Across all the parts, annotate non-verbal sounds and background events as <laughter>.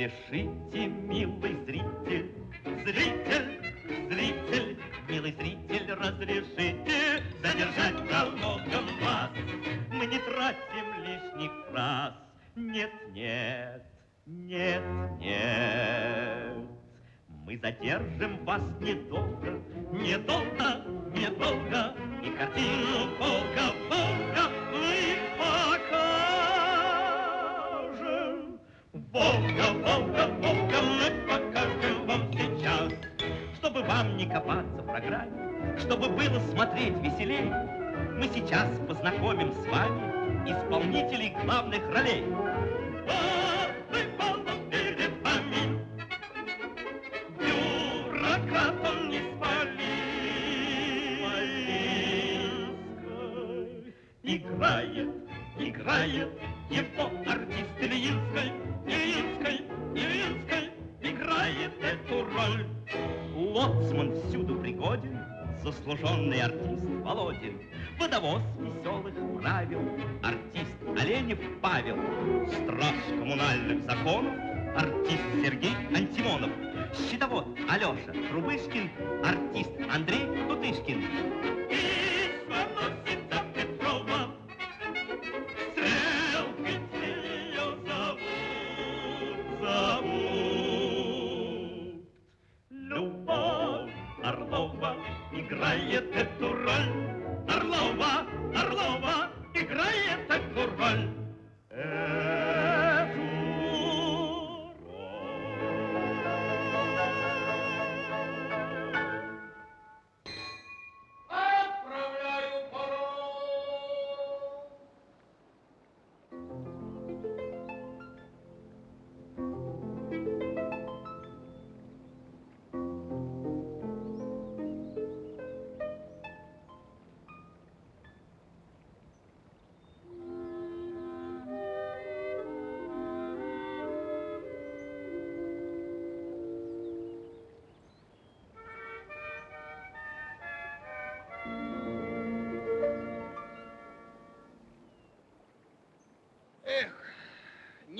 Разрешите, милый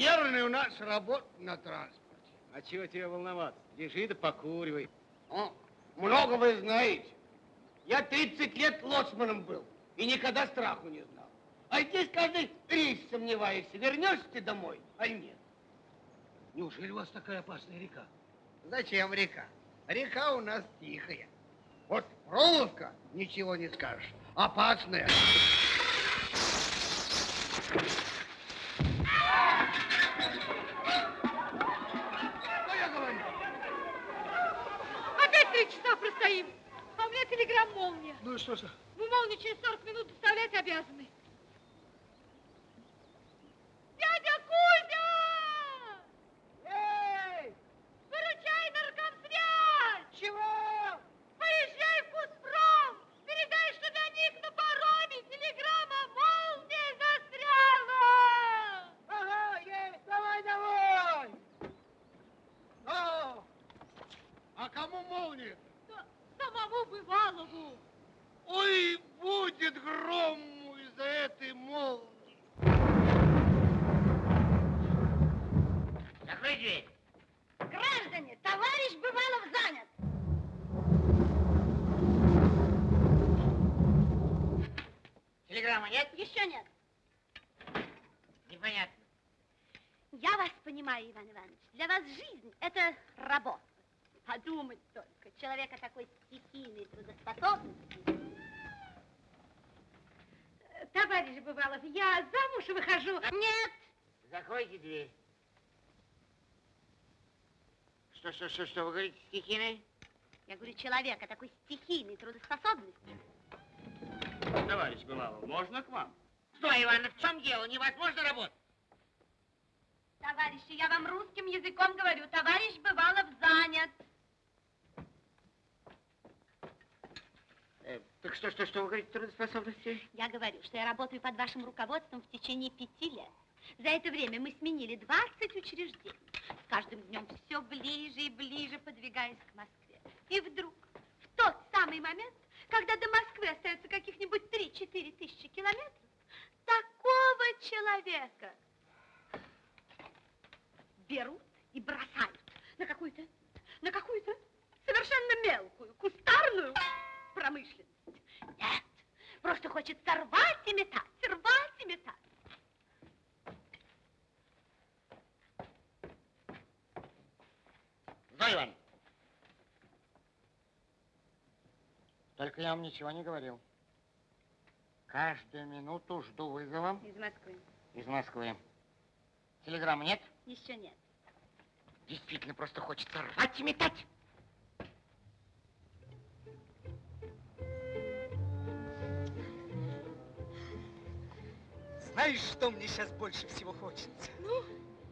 нервный у нас работа на транспорте. А чего тебе волноваться? Лежи да покуривай. О, много вы знаете. Я 30 лет лоцманом был и никогда страху не знал. А здесь каждый рейс сомневаешься, вернешься ты домой, а нет. Неужели у вас такая опасная река? Зачем река? Река у нас тихая. Вот Фроловка, ничего не скажешь, опасная. Ну что же? Вы молнию через 40 минут доставлять обязаны. Дядя Кузя! Эй! Выручай наркомсвязь! Чего? Поезжай в Кузпром! Передай, что для них на пароме телеграмма молния застряла! Ага, есть, давай, давай! О, а кому молния? Да Самому Бывалову! Ой, будет грому из-за этой молнии. Закрой дверь. Граждане, товарищ Бывалов занят! Телеграмма нет? Еще нет. Непонятно. Я вас понимаю, Иван Иванович. Для вас жизнь – это работа. Подумать только, человека такой стихийной трудоспособности. Э, Товарищ Бывалов, я замуж выхожу. Нет, Закройте дверь. Что, что, что, что вы говорите, стихийной? я говорю, человека такой стихийной трудоспособности. Товарищ Бывалов, можно к вам? Что, Иван, в чем дело? Невозможно работать. Товарищи, я вам русским языком говорю, товарищ Бывалов занят. Э, так что, что, что вы говорите, трудоспособности? Я говорю, что я работаю под вашим руководством в течение пяти лет. За это время мы сменили 20 учреждений, с каждым днем все ближе и ближе подвигаясь к Москве. И вдруг, в тот самый момент, когда до Москвы остается каких-нибудь 3-4 тысячи километров, такого человека берут и бросают на какую-то, на какую-то совершенно мелкую, кустарную промышленность. Нет, просто хочет сорвать и метать, сорвать и метать. Зоя Ивановна. Только я вам ничего не говорил. Каждую минуту жду вызова Из Москвы. из Москвы. Телеграммы нет? Еще нет. Действительно, просто хочется рвать и метать. Знаешь, что мне сейчас больше всего хочется? Ну?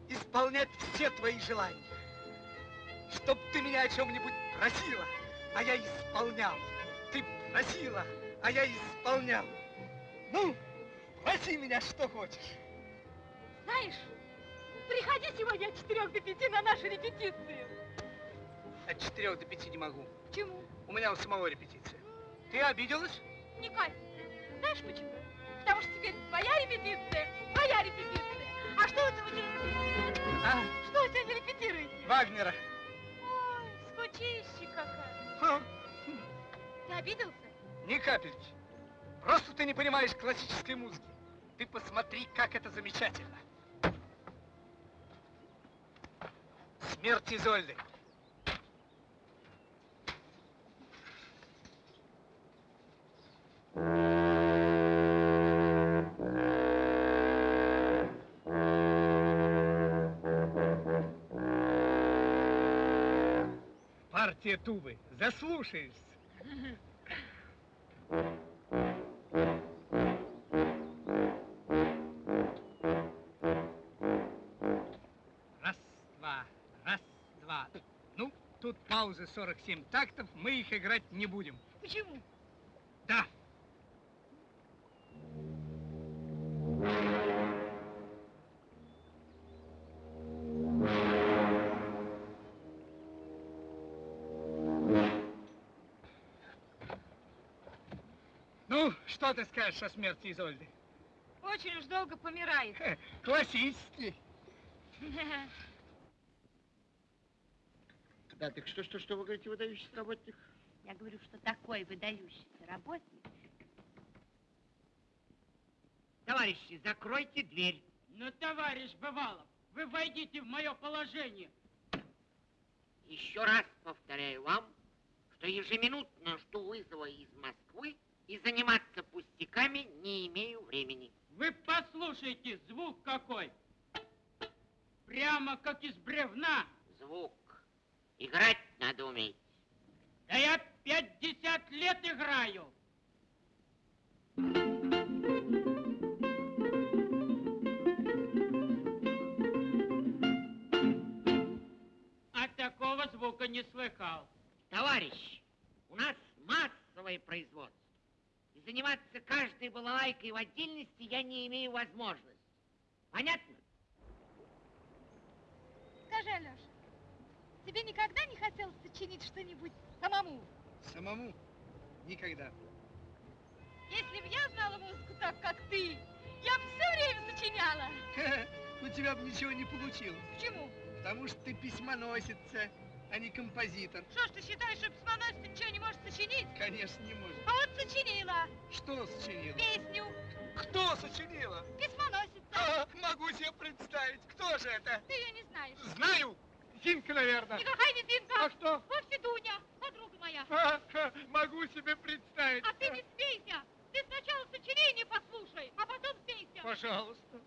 Исполнять все твои желания. Чтоб ты меня о чем-нибудь просила, а я исполнял. Ты просила, а я исполнял. Ну, проси меня, что хочешь. Знаешь, приходи сегодня от четырех до пяти на нашу репетицию. От четырех до пяти не могу. Почему? У меня у самого репетиция. Ты обиделась? Николь, знаешь почему? Потому что теперь твоя репетиция, твоя репетиция. А что вы сегодня, А, что вы сегодня репетируете? Вагнера. Скучище какая. Ха, Ты обиделся? ни капельки. Просто ты не понимаешь классической музыки. Ты посмотри, как это замечательно. Смерть Изольды. Партия тубы. Заслушаешься. Раз, два, раз, два. Ну, тут пауза 47 тактов, мы их играть не будем. Почему? Что ты скажешь о смерти Изольды? Очень уж долго помирает. Хе, Классический. <laughs> Да, так что, что, что вы говорите, выдающийся работник? Я говорю, что такой выдающийся работник. Товарищи, закройте дверь. Ну, товарищ Бывалов, вы войдите в мое положение. Еще раз повторяю вам, что ежеминутно жду вызова из Москвы и заниматься пустяками не имею времени. Вы послушайте, звук какой. Прямо как из бревна. Звук. Играть надо уметь. Да я 50 лет играю. А такого звука не слыхал. Товарищ, у нас массовое производство. И заниматься каждой балалайкой в отдельности я не имею возможности. Понятно? Скажи, Алеша, тебе никогда не хотелось сочинить что-нибудь самому? Самому никогда. Если бы я знала музыку так, как ты, я бы все время сочиняла. <laughs> У тебя бы ничего не получилось. Почему? Потому что ты письмоносица, а не композитор. Что ж ты считаешь, что письмоносец ничего не может сочинить? Конечно, не может. А вот сочинила Что сочинила? песню Кто сочинила? «Письмоносица». А, могу себе представить. Кто же это? Ты ее не знаешь. Знаю. Зинка, наверное. Никакая не Зинка. А кто? Вовсе Дуня, подруга моя. А, ха, могу себе представить. А ты не спейся. Ты сначала сочинение послушай, а потом спейся. Пожалуйста.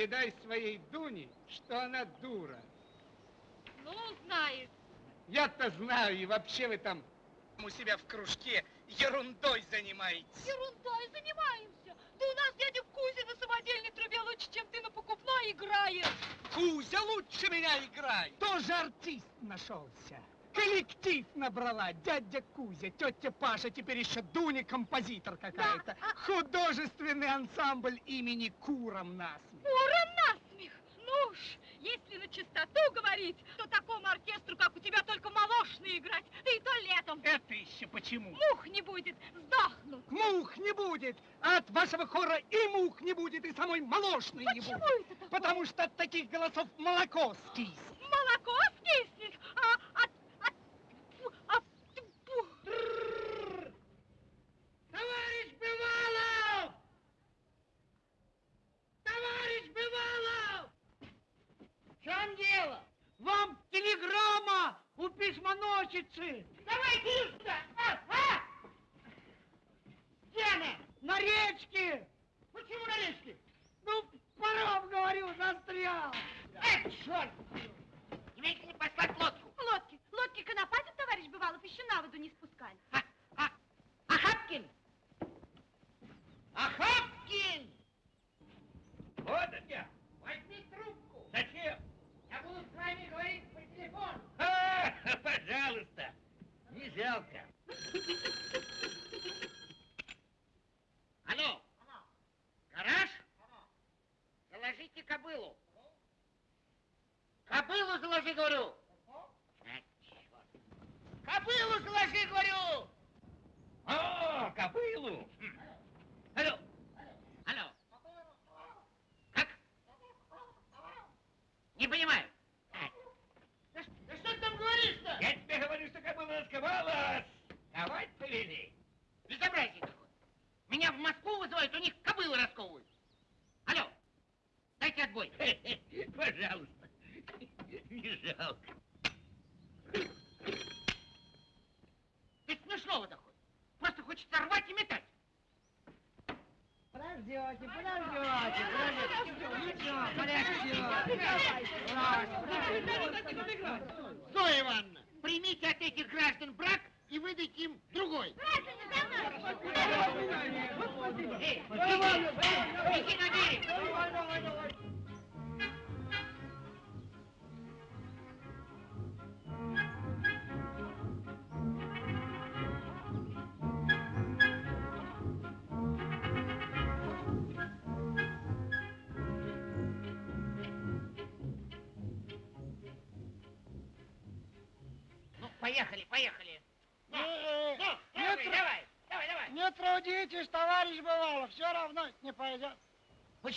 Передай своей Дуне, что она дура. ну, знаешь. Я-то знаю, и вообще вы там у себя в кружке ерундой занимаетесь. Ерундой занимаемся. Да у нас дядя Кузя на самодельной трубе лучше, чем ты на покупной играешь. Кузя лучше меня играет. Тоже артист нашелся. Коллектив набрала дядя Кузя, тетя Паша, теперь еще Дуня композитор какая-то. Художественный ансамбль имени Куром насмех. Куром насмех. Ну уж, если на чистоту говорить, то такому оркестру, как у тебя, только молочные играть, да и то летом. Это еще почему? Мух не будет, сдохнут. Мух не будет, а от вашего хора и мух не будет, и самой молочной не Почему будет. это такое? Потому что от таких голосов молоко скиснет. Молоко скиснет, а от... от... фу, а... фу. Товарищ Бывалов! Товарищ Бывалов! В чем дело? Вам телеграмма у письмоносицы. Давайте сюда! А, а! Где она? На речке. Почему на речке? Ну, паром, говорю, застрял. Эх, черт! Немедленно послать лодку. Лодки, лодки конопатят, товарищ Бывалов, еще на воду не спускали. А, а, Ахапкин! Ахапкин!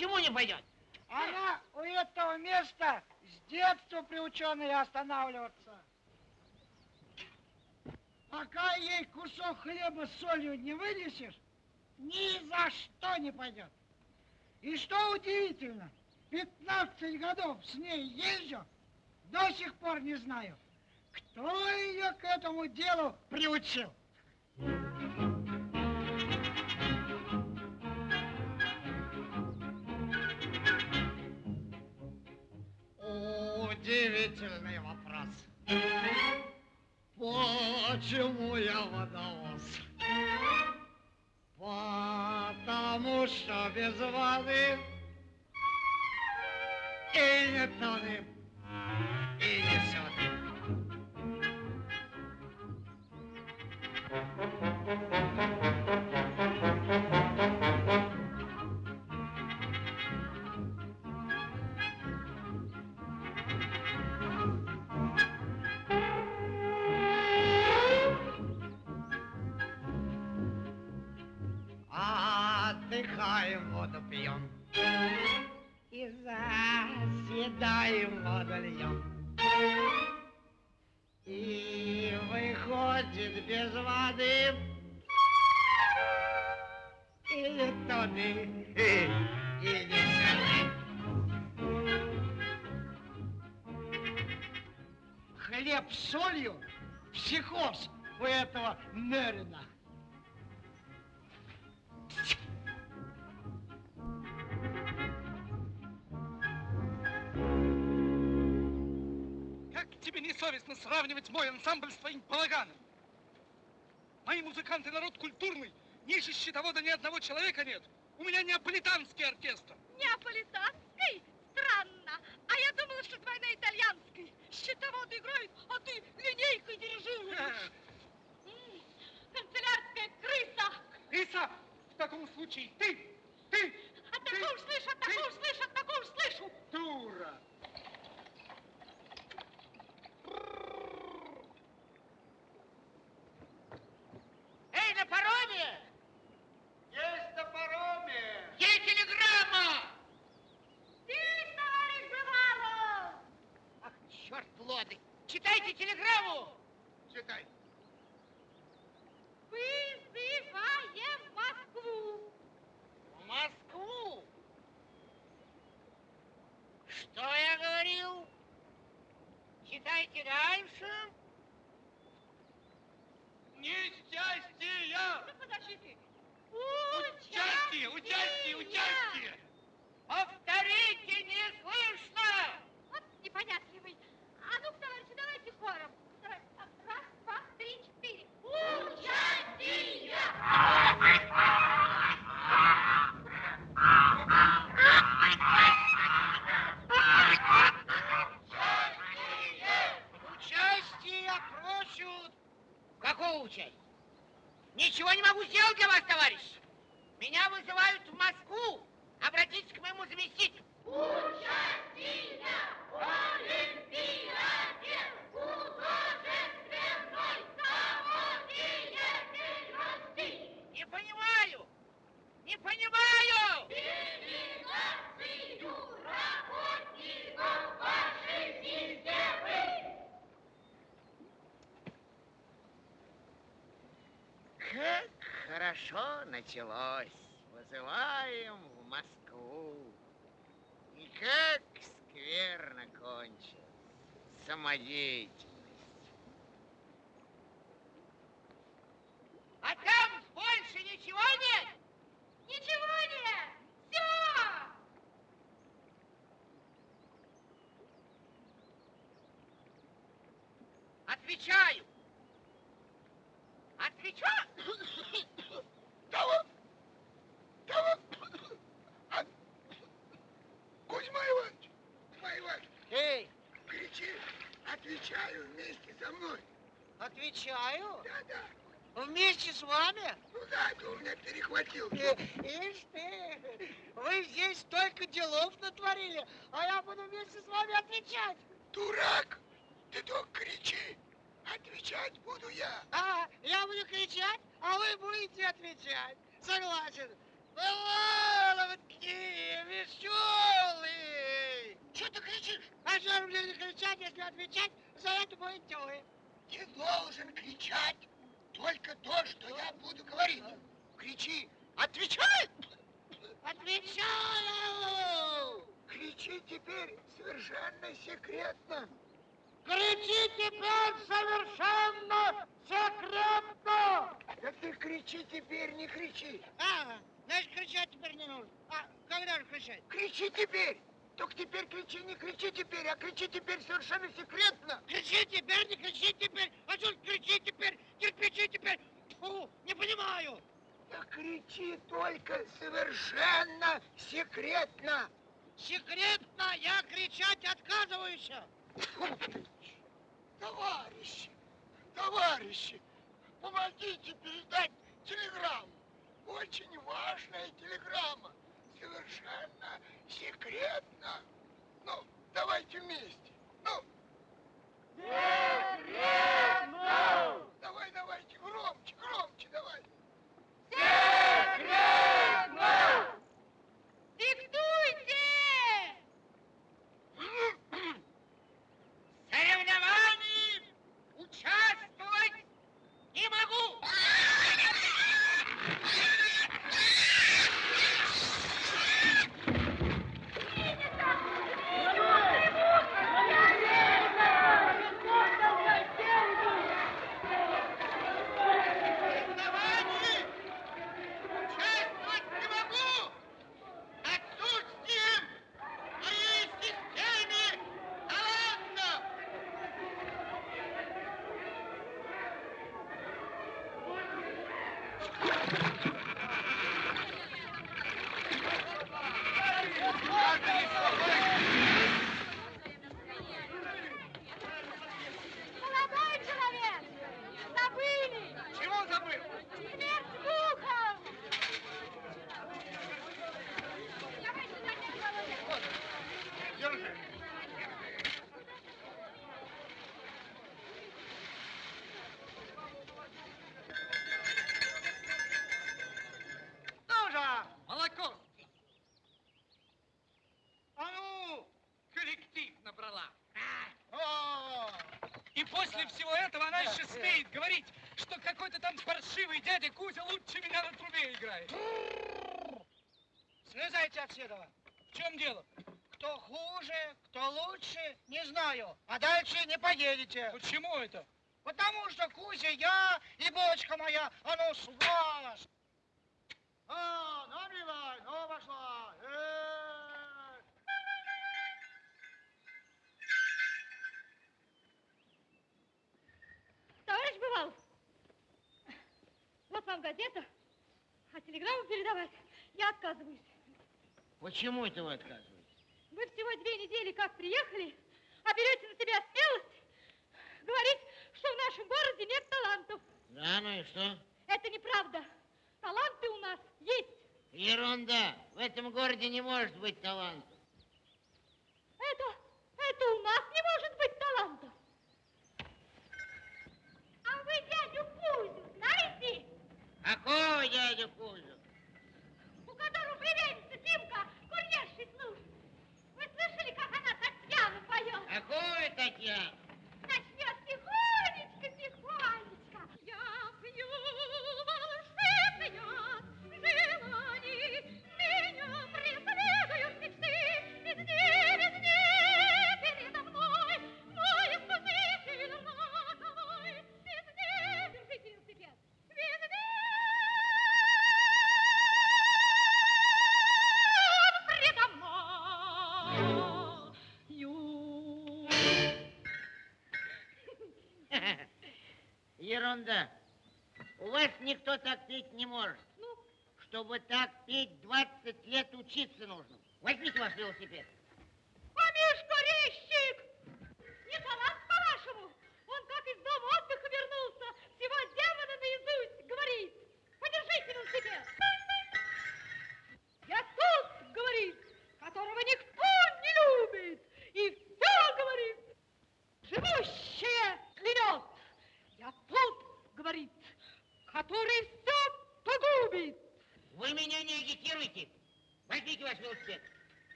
Почему не пойдет? Она у этого места с детства приученная останавливаться. Пока ей кусок хлеба с солью не вынесешь, ни за что не пойдет. И что удивительно, 15 годов с ней езжу, до сих пор не знаю, кто ее к этому делу приучил. Удивительный вопрос. Почему я водовоз? Потому что без воды и не тонет, заседаем, воду льем. И выходит без воды. И не тоды, и, и не сяды. Хлеб с солью, психоз у этого Мерина. Тебе не совестно сравнивать мой ансамбль с твоим балаганом? Мои музыканты народ культурный. Ниже счетовода ни одного человека нет. У меня неаполитанский оркестр. Неаполитанский? Странно. А я думала, что итальянской. Счетоводы играют, а ты линейкой дирижируешь. Канцелярская крыса. Иса, в таком случае ты, ты, От такого слышу, от такого слышу, от такого слышу. дура. Эй, на пароме! Есть на пароме! Есть телеграмма! Здесь, товарищ Бывалов! Ах, черт лодырь! Читайте телеграмму! Читай. Вызываем Москву. В Москву! Что я говорил? Читайте дальше. Несчастья! Ну, подожди ты. Участие, участие, участие! Повторите, не слышно! Вот непонятливый. А ну, товарищи, давайте хором. Раз, два, три, четыре. Участие! Участие просят. Какого участия? Ничего не могу сделать для вас, товарищ. Меня вызывают в Москву. Обратитесь к моему заместителю. Участие! Олимпиаде! Художественной самодеятельности! Не понимаю. Не понимаю. Делегацию работников вашей системы! Как хорошо началось. Вызываем в Москву. И как скверно кончилась самодеятельность. А там больше ничего нет? Ничего нет! Все! Отвечаю. Отвечаю. Того! Того! А- Кузьма Иванович! Кузьма Иванович! Эй, Кричи! Отвечаю вместе со мной! отвечаю. Да-да! Вместе с вами? Ну да, ты у меня перехватил. Э, Ишь ты, вы здесь столько делов натворили, а я буду вместе с вами отвечать. Дурак! Ты только кричи! Отвечать буду я! А, я буду кричать, а вы будете отвечать. Согласен. Такие веселые. Что ты кричишь? А что же мне не кричать, если отвечать, за это будете вы. Ты должен кричать только то, что я буду говорить. Кричи! Отвечай! Отвечаю! Кричи теперь совершенно секретно. Кричи теперь совершенно секретно! Да ты кричи теперь, не кричи. А, значит, кричать теперь не нужно. А когда же кричать? Кричи теперь. Только теперь кричи, не кричи теперь, а кричи теперь совершенно секретно. Кричи теперь, не кричи теперь, а что кричи теперь, кирпичи теперь. Фу, не понимаю. Да кричи только совершенно секретно. Секретно я кричать отказываюсь. Товарищи, товарищи, помогите передать телеграмму. Очень важная телеграмма. Совершенно секретно. Ну, давайте вместе. Ну. Секретно! Давай, давайте, громче, громче давай. Секретно! Смеет говорить, что какой-то там паршивый дядя Кузя лучше меня на трубе играет? Слезайте отсюда. В чем дело? Кто хуже, кто лучше, не знаю. А дальше не поедете. Почему это? Потому что Кузя я и бочка моя, а ну сволочь. Отказываюсь. Почему это вы отказываетесь? Вы всего две недели как приехали, а берете на себя смелость говорить, что в нашем городе нет талантов. Да, ну и что? Это неправда. Таланты у нас есть. Ерунда. В этом городе не может быть талантов. Это, это у нас не может быть талантов. А вы дядю Кузю знаете? Какого дядю Кузю? Племянница Тимка курьершей служит. Вы слышали, как она Татьяну поет? Какую Татьяну? Ерунда. У вас никто так петь не может. Ну, Чтобы так петь, 20 лет учиться нужно. Возьмите ваш велосипед.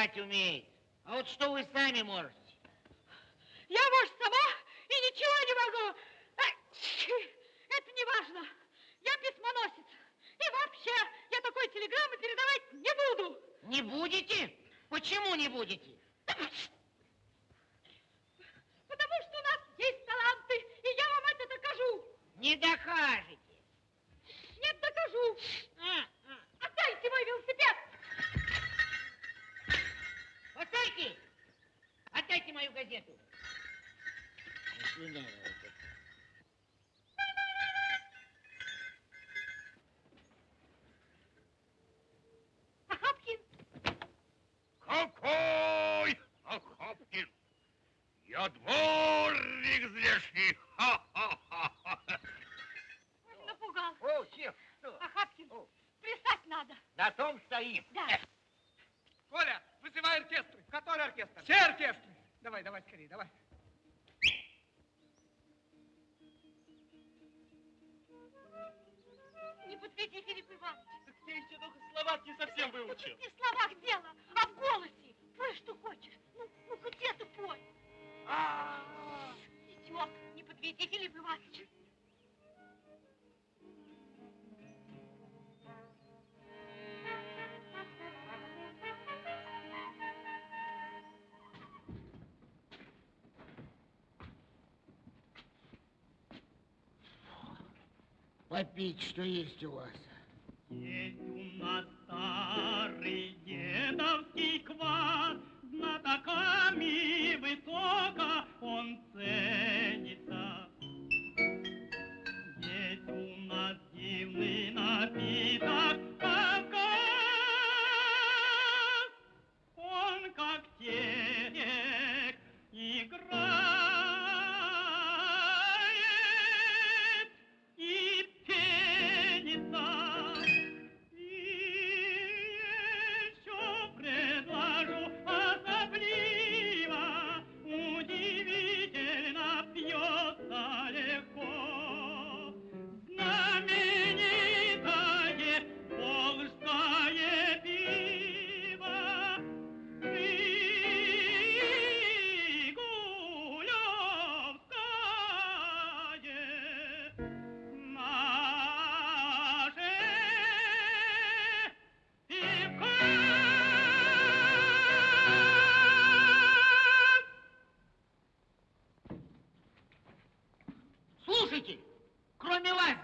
Врать умеет. А вот что вы сами можете? Я, может, сама и ничего не могу. А, Это не важно. Я письмоносец. И вообще, я такой телеграммы передавать не буду. Не будете? Почему не будете? Потому что у нас есть таланты, и я вам это докажу. Не докажете. Нет, докажу. А, а. Отдайте мой велосипед. Постойте! Отдайте мою газету. Свидания. Ахапкин, Какой Ахапкин? Я дворник здешний. Ха-ха-ха. напугал. О, что? Ахапкин, плясать надо. На том стоим. Да. Коля, вызывай оркестры. Который оркестр? Все оркестры. Давай, давай, скорее, давай. Не подведи, Филипп Иванович. Ты еще только слова не совсем выучил. Не в словах дело, а в голосе. Пой, что хочешь. Ну, ну где ты пой? Идиот, не подведи, Филипп Иванович. попить, что есть у вас? Есть у нас старый дедовский квас, знатоками высоко он ценит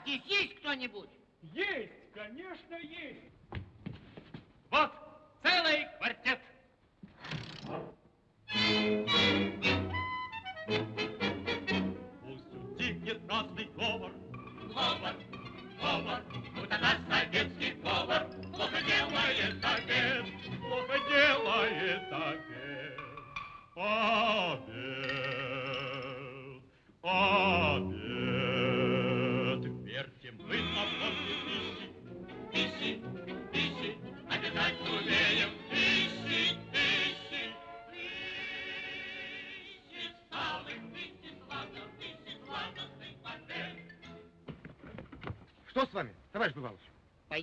здесь есть кто-нибудь? Есть, конечно, есть. Вот целый квартет.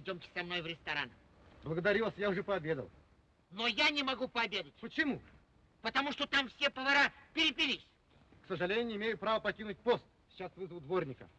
Пойдемте со мной в ресторан. Благодарю вас, я уже пообедал. Но я не могу пообедать, Почему? потому что там все повара перепились. К сожалению, не имею права покинуть пост. Сейчас вызову дворника.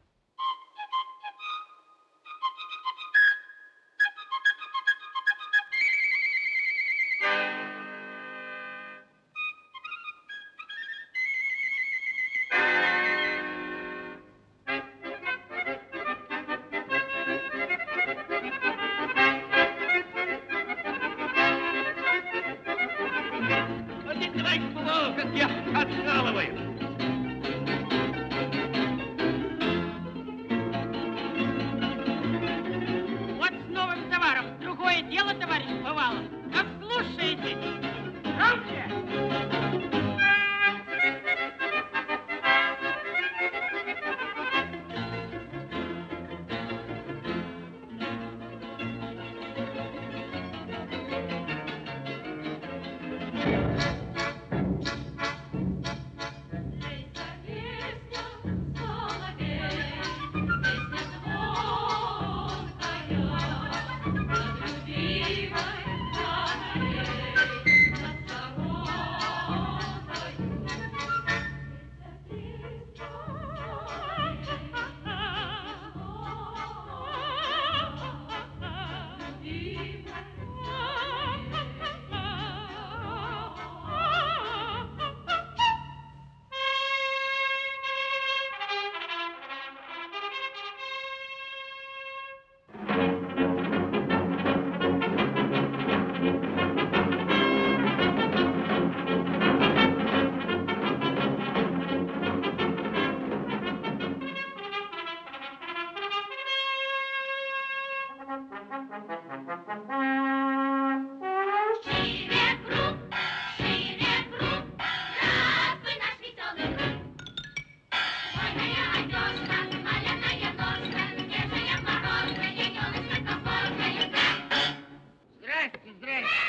Здрасте, здрасте.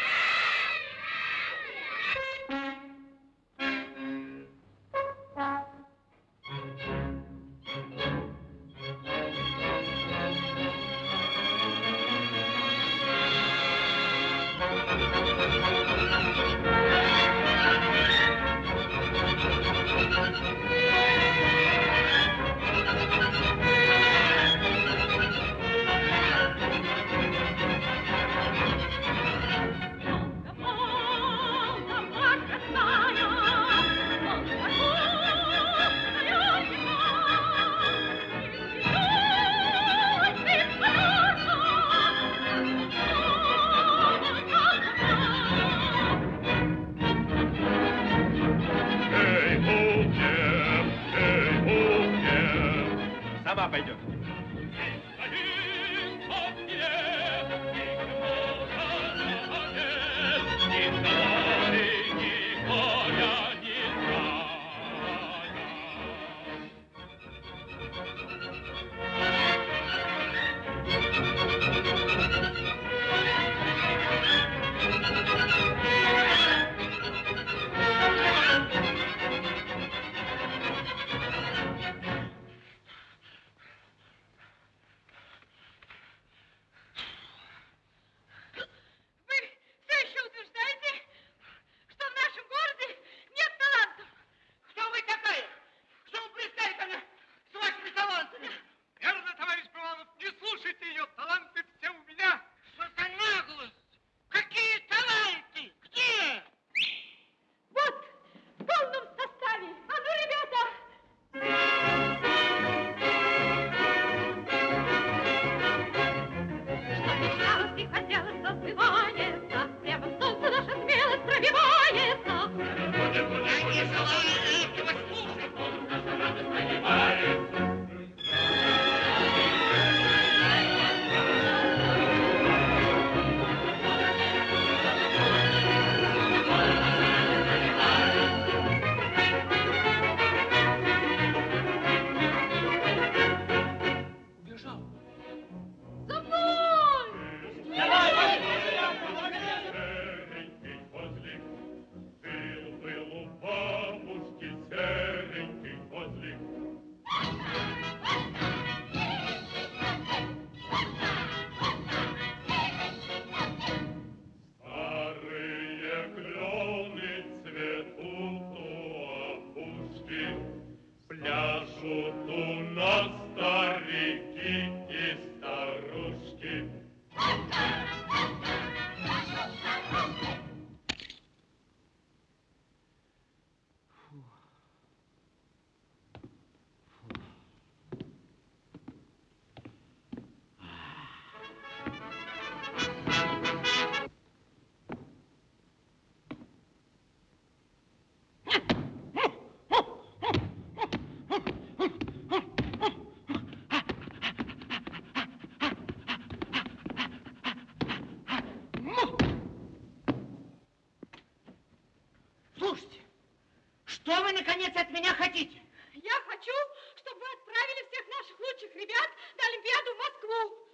Наконец, от меня хотите? Я хочу, чтобы вы отправили всех наших лучших ребят на Олимпиаду в Москву.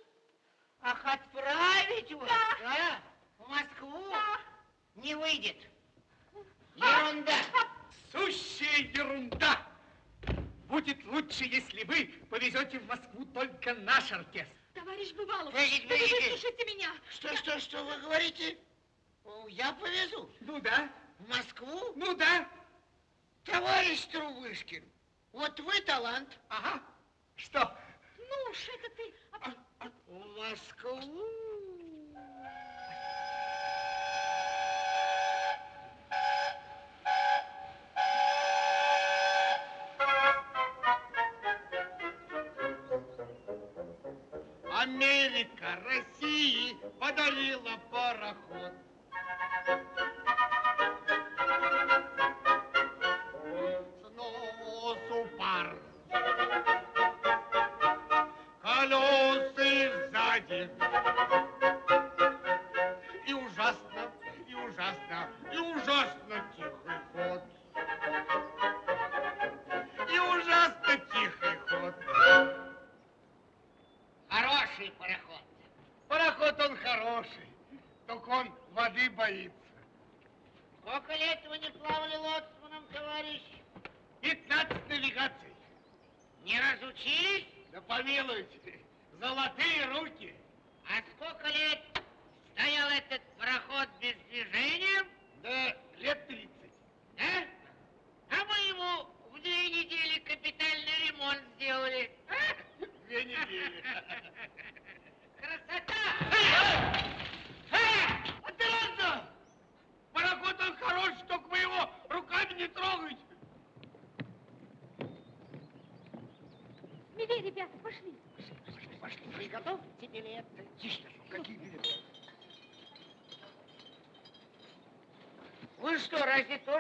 Ах, отправить вас, Да. да? В Москву? Да. Не выйдет. Ерунда. Сущая ерунда. Будет лучше, если вы повезете в Москву только наш оркестр. Товарищ Бывалов, Погодите, вы погодите. выслушайте меня. Что, что, что вы говорите? О, Я повезу. Ну да, В Москву? ну да. Товарищ Трубышкин, вот вы талант. Ага. Что? Ну уж это ты. А- В Москву. Америка России подарила пароход.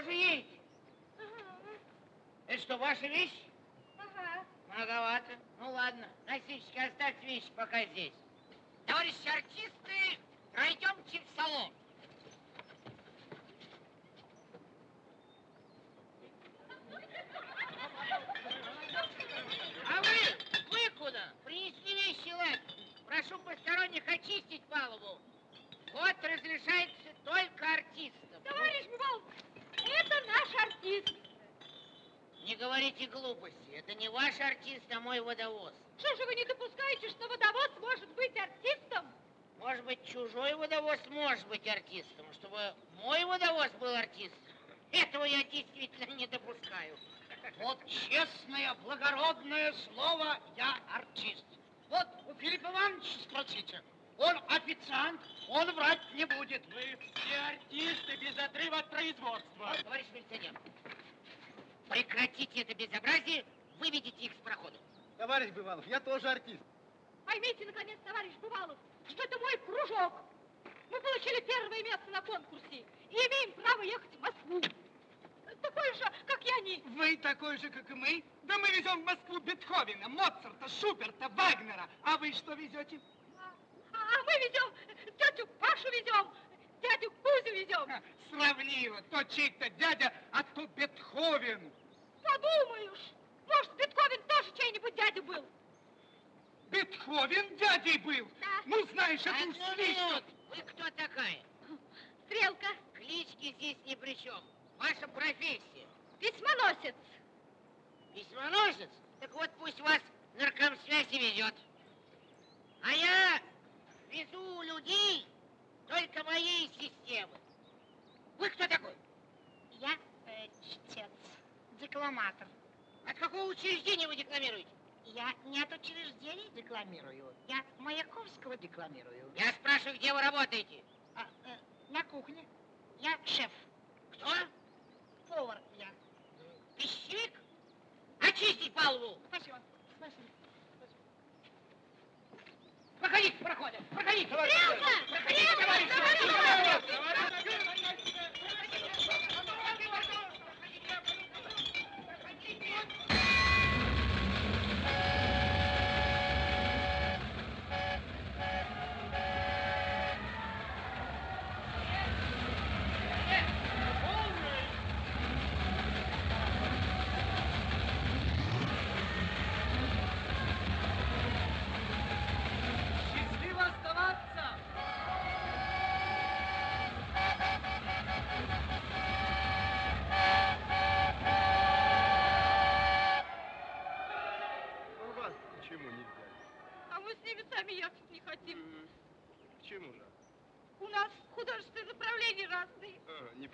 Тоже едете? Это что, ваша вещь? Ага. Многовато. Ну ладно, носильщики, оставьте вещи пока здесь. Товарищи артисты, пройдемте в салон. А вы, вы куда? Принесли вещи, ладно. Прошу посторонних очистить палубу. Вход разрешается только артистам. Товарищ Бывалов, это наш артист. Не говорите глупости. Это не ваш артист, а мой водовоз. Что же вы не допускаете, что водовоз может быть артистом? Может быть, чужой водовоз может быть артистом, чтобы мой водовоз был артистом. Этого я действительно не допускаю. Вот честное, благородное слово, я артист. Вот у Филиппа Ивановича спросите. Он официант, он врать не будет. Вы все артисты без отрыва от производства. Товарищ милиционер, прекратите это безобразие, выведите их с прохода. Товарищ Бывалов, я тоже артист. Поймите, наконец, товарищ Бывалов, что это мой кружок. Мы получили первое место на конкурсе и имеем право ехать в Москву. Такой же, как и они. Вы такой же, как и мы? Да мы везем в Москву Бетховена, Моцарта, Шуберта, Вагнера. А вы что везете? А, мы везем, тетю Пашу везем, дядю Кузю везем. Ха, Сравнило, то чей-то дядя, а то Бетховен. Подумаешь, может, Бетховен тоже чей-нибудь дядя был. Бетховен дядей был. Да. Ну, знаешь, это уж Одну слишком. минуту. Вы кто такая? Стрелка, Клички здесь ни при чем. Ваша профессия. письмоносец. Письмоносец? Так вот пусть вас наркомсвязь и везет. А я везу людей только моей системы. Вы кто такой? Я э, чтец, декламатор. От какого учреждения вы декламируете? Я не от учреждений декламирую, я Маяковского декламирую. Я спрашиваю, где вы работаете? А, э, на кухне. Я шеф, Кто? повар я. Пищевик? Очистить палубу! Спасибо, спасибо. Проходите, проходят, проходите! Стрелка! Проходите, товарищи!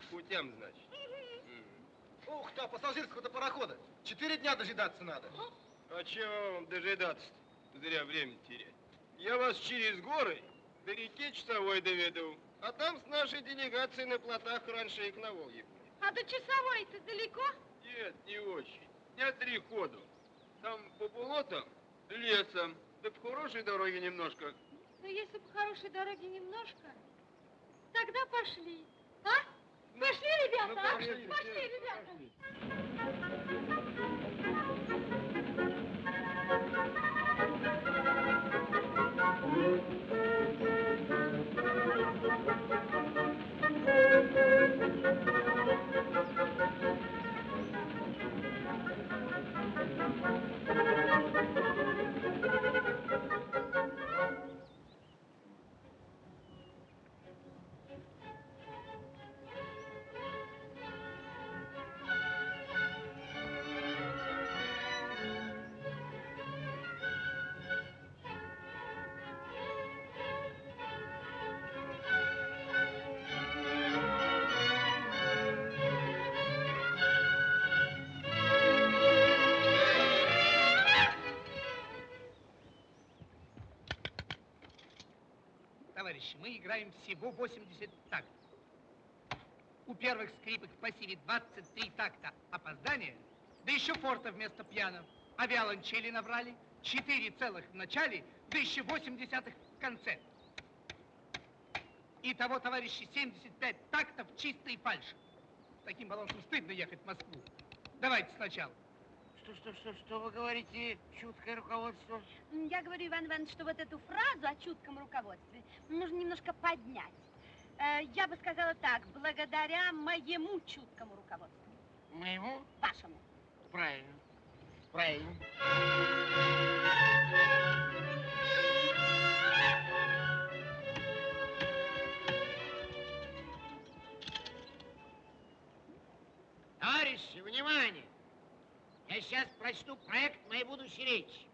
путям, значит. Ух ты, пассажирского-то парохода. Четыре дня дожидаться надо. А чего вам дожидаться-то? Зря время терять. Я вас через горы до реки Часовой доведу. А там с нашей делегацией на плотах раньше их на Волге. А до часовой-то далеко? Нет, не очень. Дня три ходу. Там по болотам, лесом, да по хорошей дороге немножко. Ну, если по хорошей дороге немножко, тогда пошли. А? Пошли, ребята, ну, а? пошли, Пошли, ребята. Товарищи, играем всего 80 тактов. У первых скрипок в пассиве 23 такта опоздания, да еще форта вместо пьяно. А виолончели набрали 4 целых в начале, да еще 8 десятых в конце. Итого, товарищи, 75 тактов чистой фальши. С таким балансом стыдно ехать в Москву. Давайте сначала. Что, что, что, что вы говорите, чуткое руководство? Я говорю, Иван Иванович, что вот эту фразу о чутком руководстве нужно немножко поднять. Э, Я бы сказала так, благодаря моему чуткому руководству. Моему? Вашему. Правильно. Правильно. Товарищи, внимание! Я сейчас прочту проект моей будущей речи.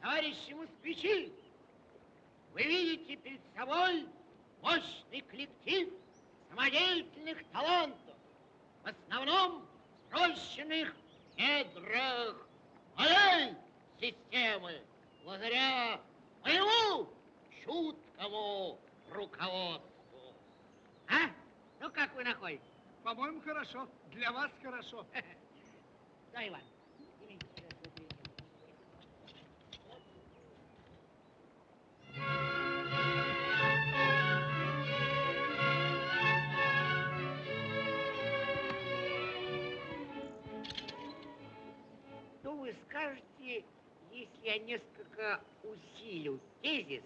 Товарищи москвичи, вы видите перед собой мощный коллектив самодеятельных талантов, в основном срощенных в недрах моей системы, благодаря моему чуткому руководству. А? Ну, как вы находите? По-моему, хорошо. Для вас хорошо. <laughs> Да, Иван. Что вы скажете, если я несколько усилю тезис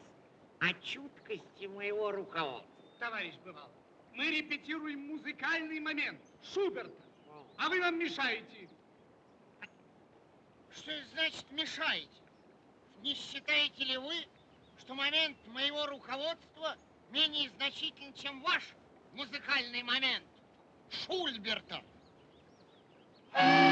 о чуткости моего руководства? Товарищ бывал, мы репетируем музыкальный момент Шуберта, а вы нам мешаете. Что это значит мешаете? Не считаете ли вы, что момент моего руководства менее значителен, чем ваш музыкальный момент Шульберта? Видите,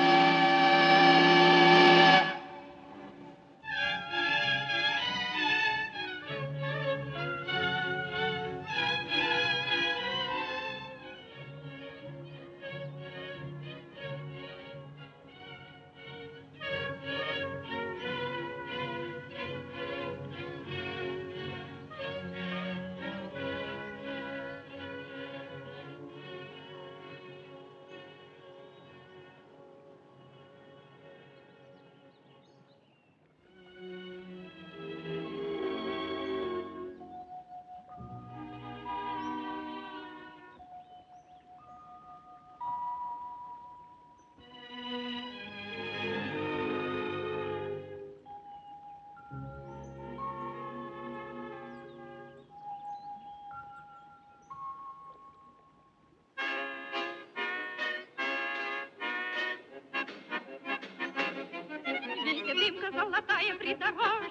золотая придорожная,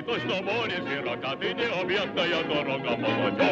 ты точно море широка, ты необъятная дорога молодежная.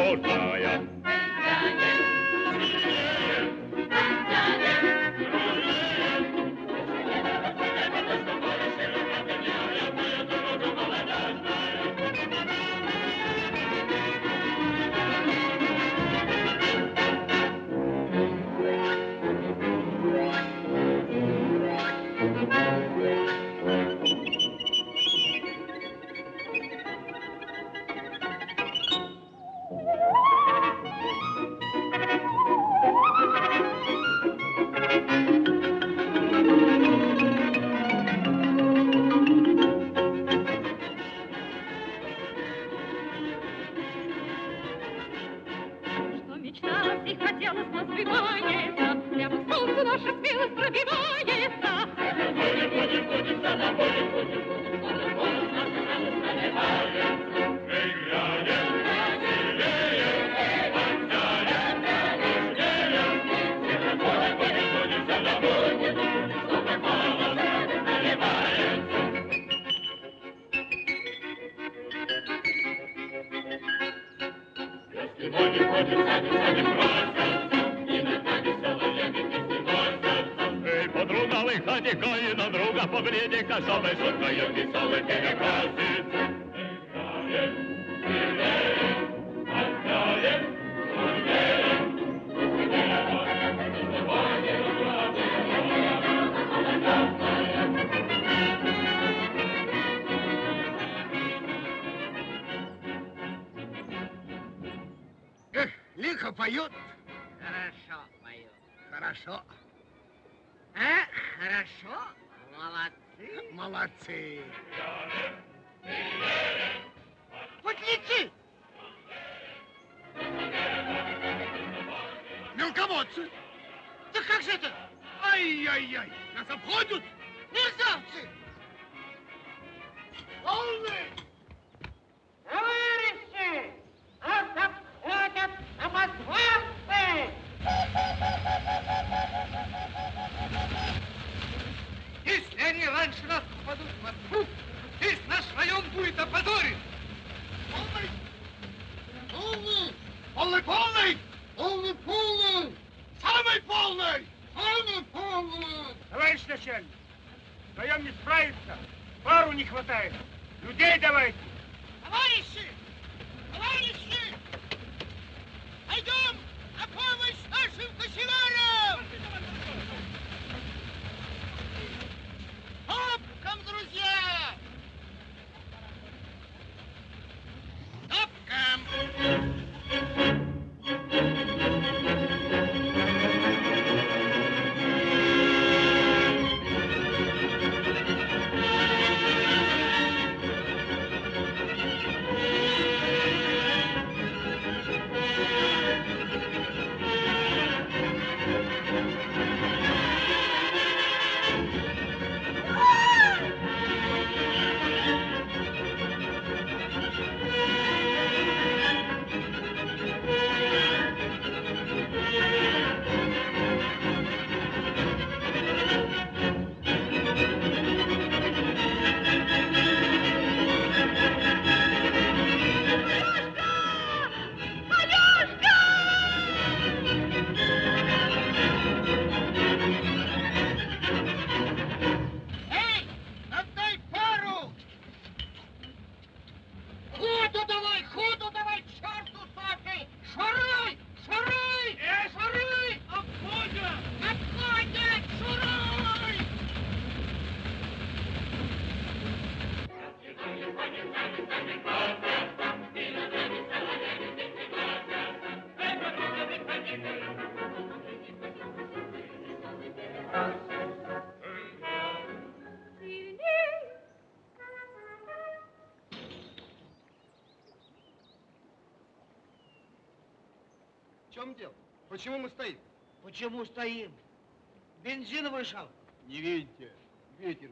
И хотелось, но сбивается, Прямо к солнцу наша смелость пробивается. Эй, коли на друга, погляди-ка, чтобы шуткою веселой перекрасить. Эх, лихо поют. Хорошо пою. Хорошо. Хорошо? Молодцы. Молодцы. Подлецы! Мелководцы. Да как же это? Ай-яй-яй. Нас обходят. Мерзавцы! Полный. Товарищи! Нас обходят самозванцы! Они раньше нас попадут в Москву, весь наш район будет опозорен. Полный. Полный. Полный, полный. Полный, полный. Самый полный. Самый полный. Товарищ начальник, вдвоем не справиться, пару не хватает. Людей давайте. Товарищи! Товарищи! Пойдем на помощь нашим кочегарам! Топком, друзья! Топком! Чем дело? Почему мы стоим? Почему стоим? Бензин вышел. Не видите, ветер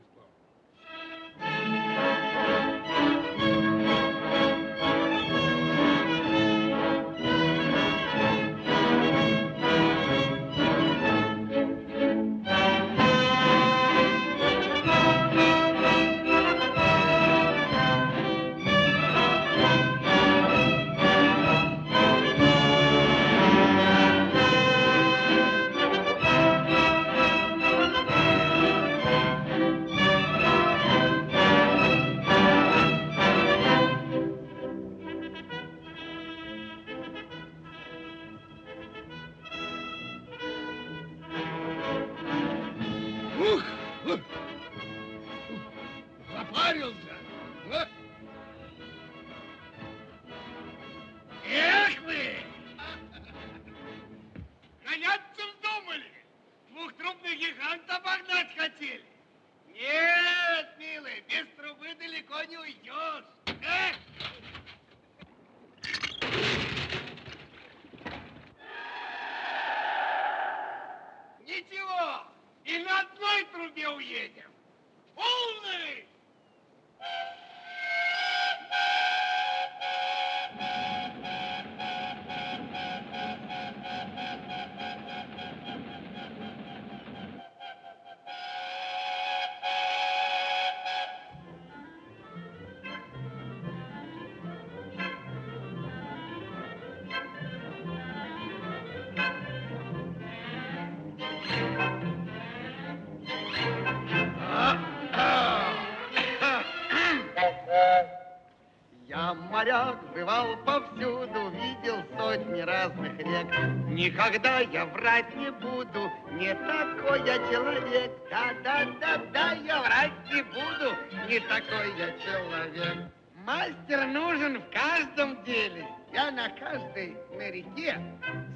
такой я человек. Мастер нужен в каждом деле. Я на каждой моряке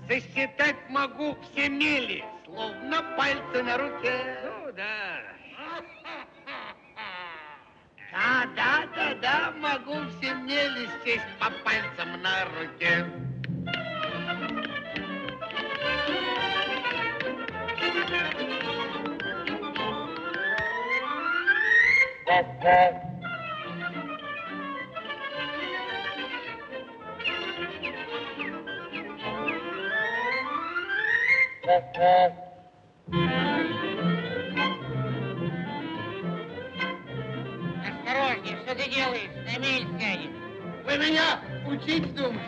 сосчитать могу все мели, словно пальцы на руке. Ну да. Да, да, да, да, могу все мели сесть по пальцам на руке. сердце. Thank you. Осторожнее, что ты делаешь? На мель тянешь. Вы меня учить думаете?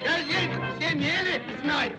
Я здесь все мели знаю.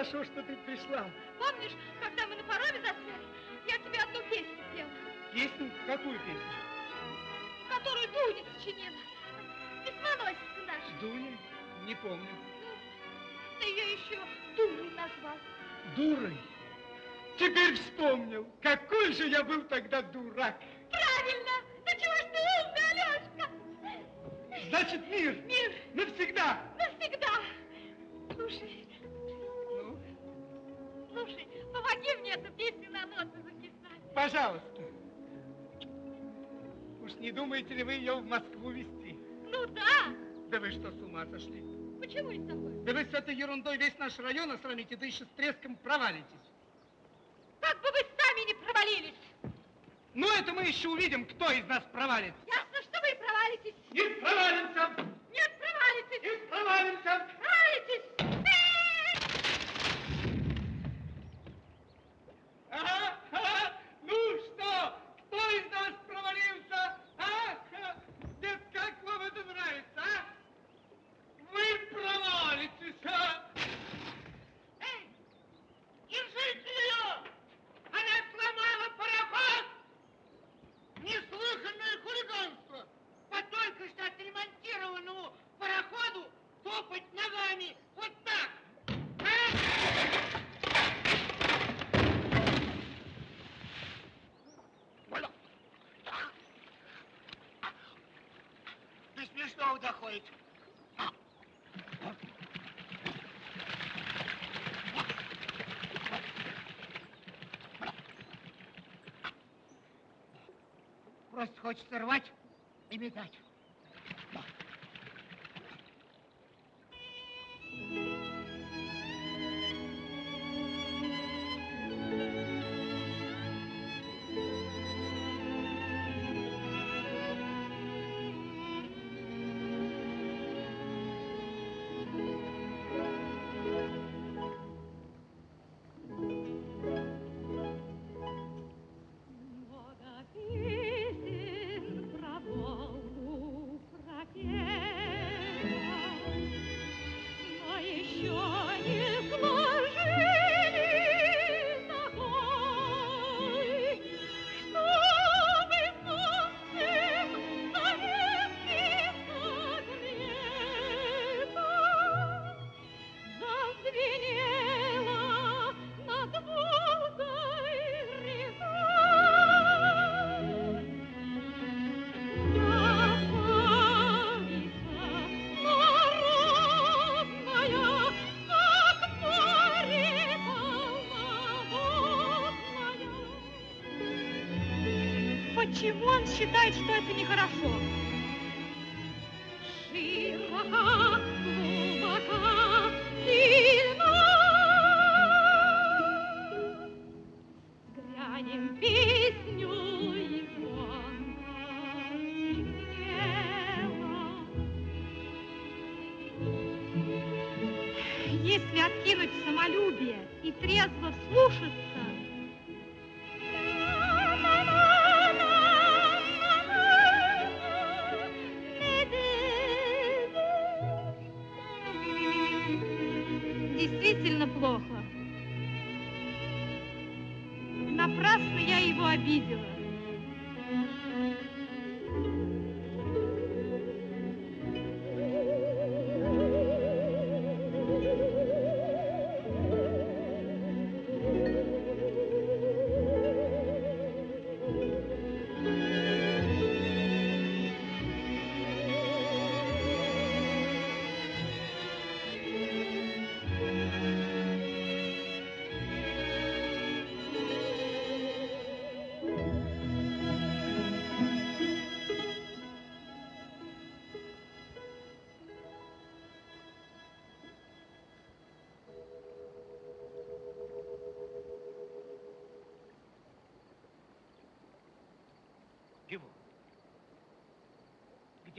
Хорошо, что ты пришла. Помнишь, когда мы на пароме застряли, я тебе одну песню пела, Песню? Какую песню? которую Дуня сочинила. Письмоносица наша. Дуня? Не помню. Ты ее еще Дуней назвал. Дурой? Теперь вспомнил. Какой же я был тогда дурак. Правильно! Да чего ж ты умный, Алешка? Значит, мир. Мир. Навсегда. Навсегда. Слушай. Помоги мне эту песню на ноты записать. Пожалуйста. Уж не думаете ли вы ее в Москву везти? Ну да. Да вы что, с ума сошли? Почему это такое? Да вы с этой ерундой весь наш район осрамите, да еще с треском провалитесь. Как бы вы сами не провалились. Ну, это мы еще увидим, кто из нас провалится. Ясно, что вы провалитесь. Не провалимся. Нет, провалитесь. Не провалимся. Провалитесь. Ага, ага. Ну что, кто из нас провалился? А? Нет, как вам это нравится, а? Вы провалитесь, а? Эй, держите ее! Она сломала пароход! Неслыханное хулиганство! По только что отремонтированному пароходу топать ногами вот так! До смешного доходит. Просто хочется рвать и метать. Он считает, что это нехорошо?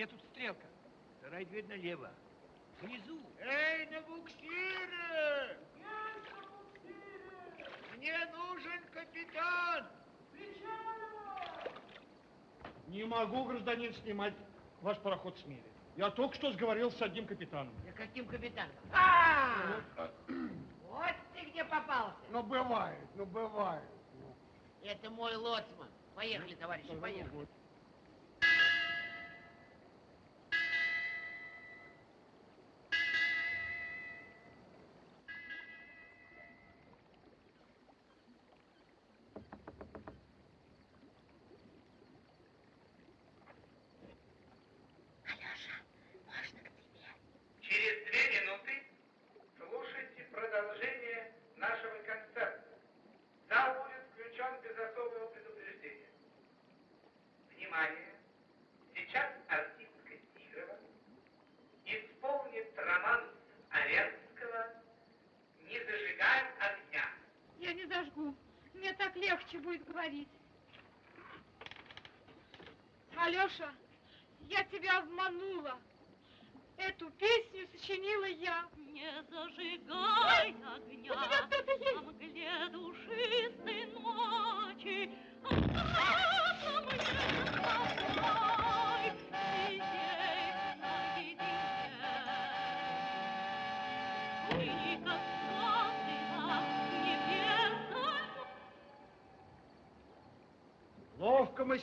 Где тут стрелка? Рай дверь налево. Внизу. Эй, на буксире! Мне нужен капитан. Не могу, гражданин, снимать ваш пароход с мели. Я только что сговорился с одним капитаном. Да каким капитаном? А! Вот ты где попался. Ну, бывает, ну, бывает. Это мой лоцман. Поехали, товарищи, поехали.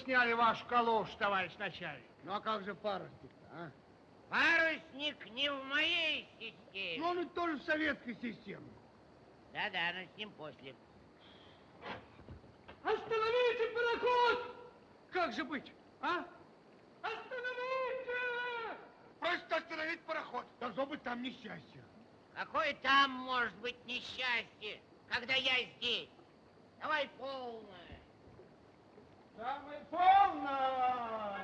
Сняли вашу калошу, товарищ начальник. Ну, а как же парусник а? Парусник не в моей системе. Ну, он ведь тоже в советской системе. Да-да, но с ним после. Остановите пароход! Как же быть, а? Остановите! Просто остановить пароход. Должно быть там несчастье. Какое там может быть несчастье, когда я здесь? Давай полное. Самый полный!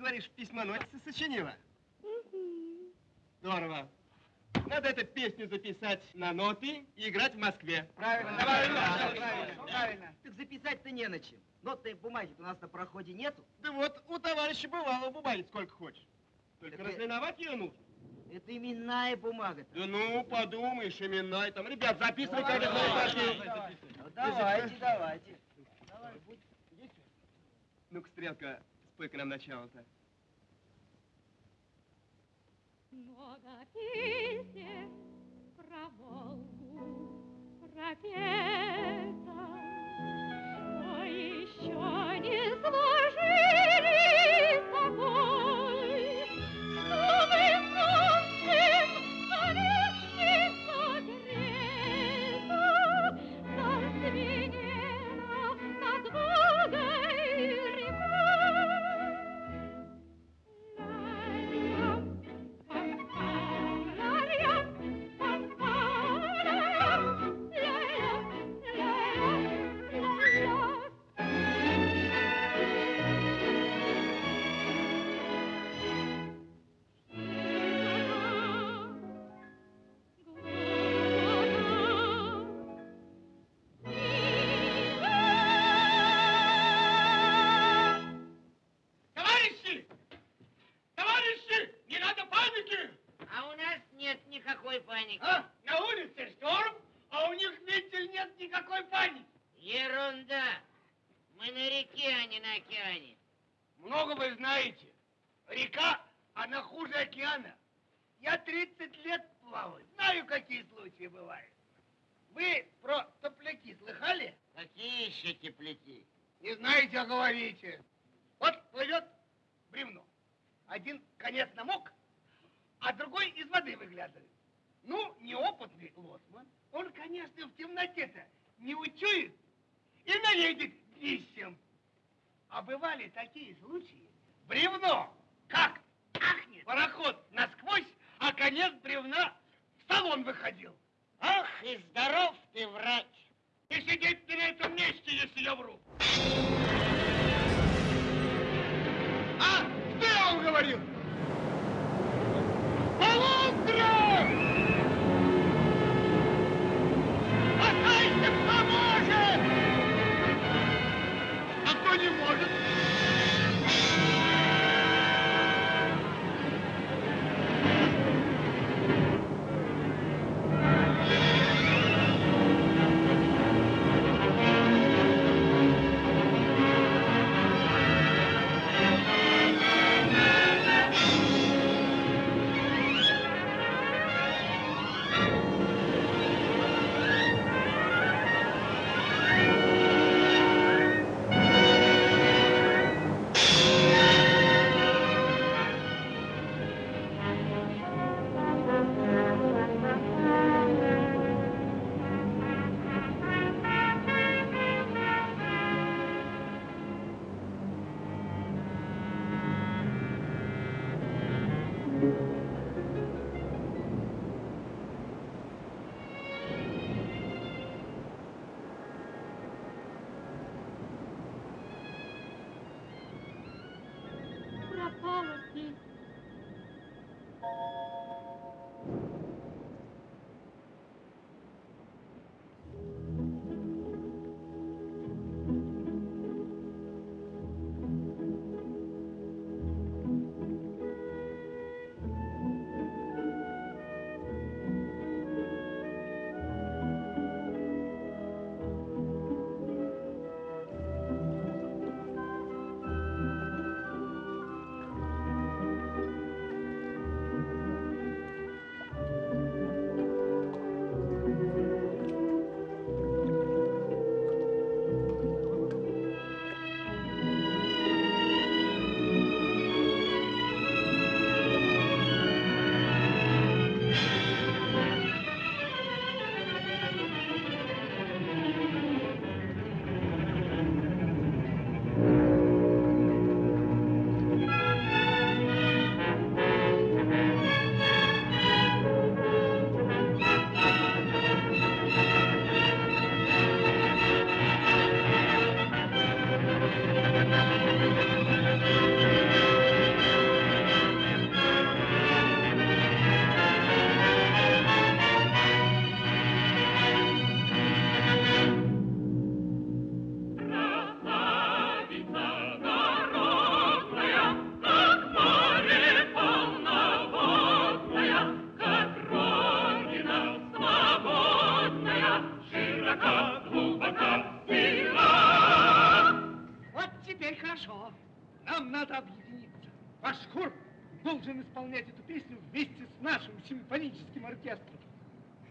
Говоришь, письмоносица сочинила? Здорово. Надо эту песню записать на ноты и играть в Москве. Правильно, Правильно, правильно, правильно. правильно. Так записать-то не на чем. Нотной бумаги у нас на проходе нету. Да вот у товарища бывало бумаги сколько хочешь. Только Так и- разлиновать ее нужно. Это именная бумага. Да ну, подумаешь, именная там. Ребят, записывай, как это Давай, Ну, давайте, давайте. Ну-ка, Стрелка, спой-ка нам начало-то.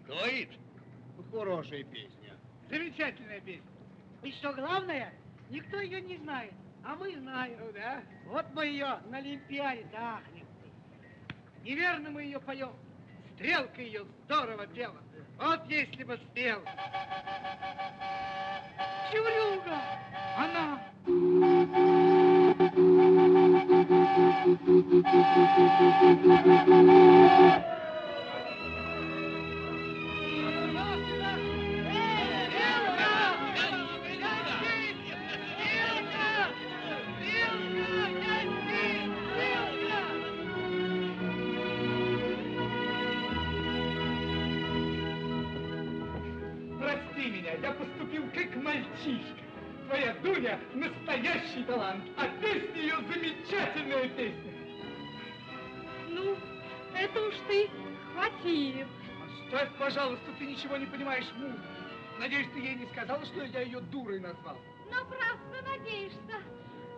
Говорит, хорошая песня. Замечательная песня. И что главное, никто ее не знает, а мы знаем. Ну да. Вот мы ее на Олимпиаде дахнем. Неверно мы ее поем. Стрелка ее здорово пела. Вот если бы спел. Чеврюга! Она. Прости мальчишка. Твоя Дуня настоящий талант, а песня ее замечательная песня. Ну, это уж ты хватил. Оставь, пожалуйста, ты ничего не понимаешь в музыке. Надеюсь, ты ей не сказала, что я ее дурой назвал. Напрасно надеешься.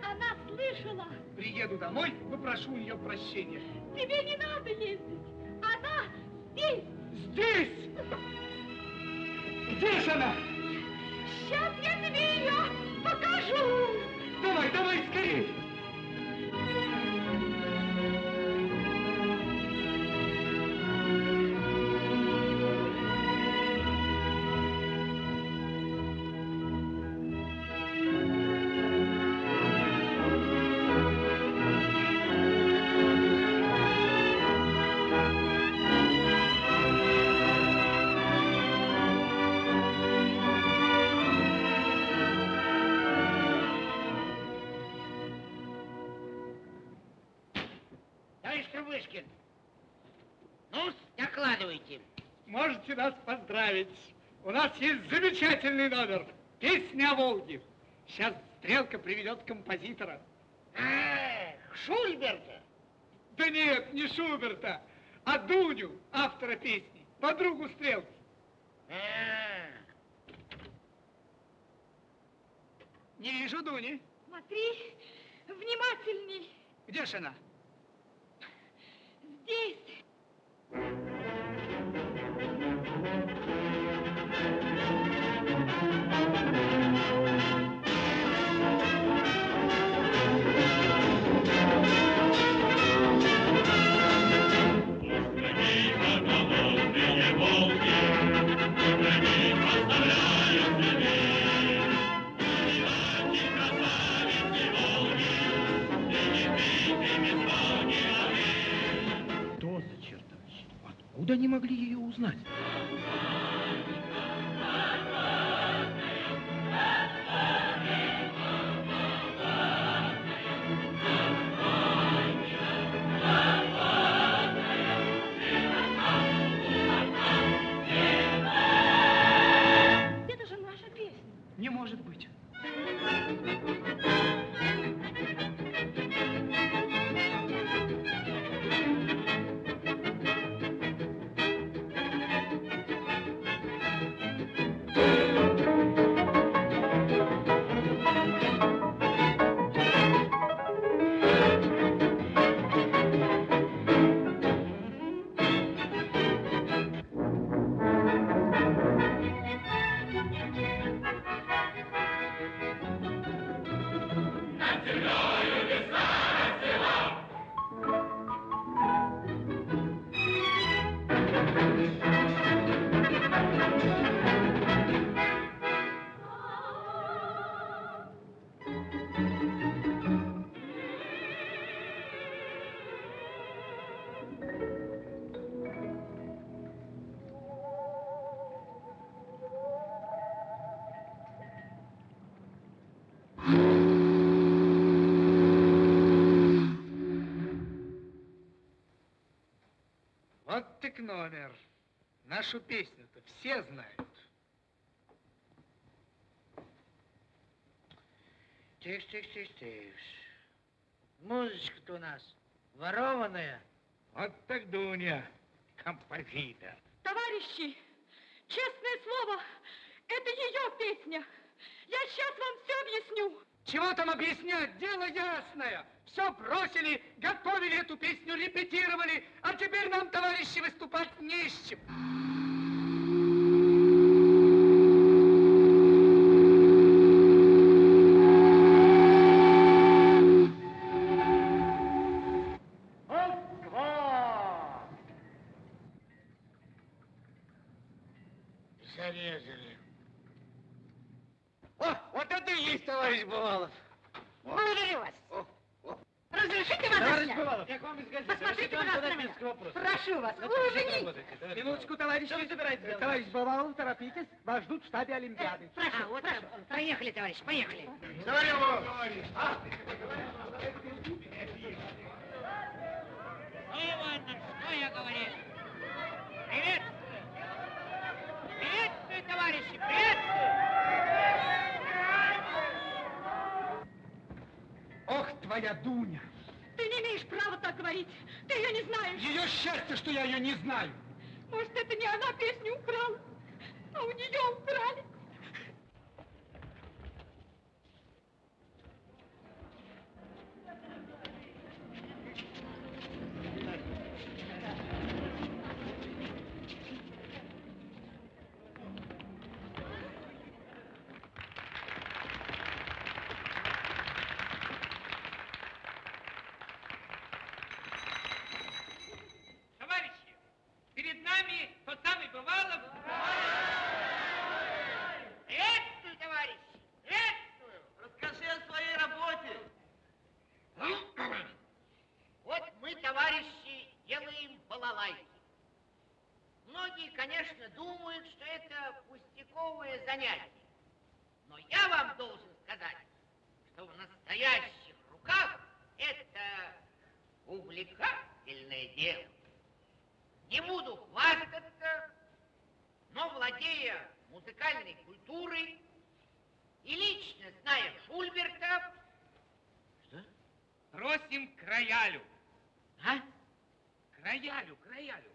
Она слышала. Приеду домой, попрошу у нее прощения. Тебе не надо ездить. Она здесь. Здесь! Где же она? Сейчас я тебе ее покажу. Давай, давай, скорее! Можете нас поздравить. У нас есть замечательный номер. Песня о Волге. Сейчас Стрелка приведет композитора. Эх, Шульберта. Да нет, не Шуберта, а Дуню, автора песни, подругу Стрелки. А, Не вижу Дуни. Смотри, внимательней. Где же она? Здесь. Они могли ее узнать? Вот так номер. Нашу песню-то все знают. Тише, тише, тише, тише. Музычка-то у нас ворованная. Вот так Дуня, композитор. Товарищи, честное слово, это ее песня. Я сейчас вам все объясню. Чего там объяснять? Дело ясное. Все бросили, готовили эту песню, репетировали, а теперь нам, товарищи, выступать не с чем. Москва! Зарезали. О, вот это и есть, товарищ Бывалов. Благодарю вас. Разрешите вас Товарищ застрять? Бывалов, как вам из газеты? Посмотрите, Разрешите вам пожалуйста, задать на меня. несколько вопросов? Прошу вас, На вы чем уже не- работаете, товарищ Минуточку, товарищи. Что вы собираетесь делать? Товарищ Торопитесь. Вас ждут в штабе Олимпиады. Прошу, а, вот прошу. Поехали, товарищ, поехали. Говорю вам. Ну, ладно, что я говорил? Приветствую! Приветствую, товарищи, приветствую! Ох, твоя Дуня. Ты не имеешь права так говорить. Ты ее не знаешь. Ее счастье, что я ее не знаю. Может, это не она песню украла, а у нее украли. Товарищи, перед нами тот самый Бывалов. Приветствую, товарищи, приветствую! Расскажи о своей работе. Вот мы, товарищи, делаем балалайки. Многие, конечно, думают, что это пустяковое занятие. Но я вам должен сказать, что в настоящих руках это увлекательное дело. Не буду хвастаться, но владея музыкальной культурой и лично зная Шульберта, Просим к роялю. А? К роялю, к роялю.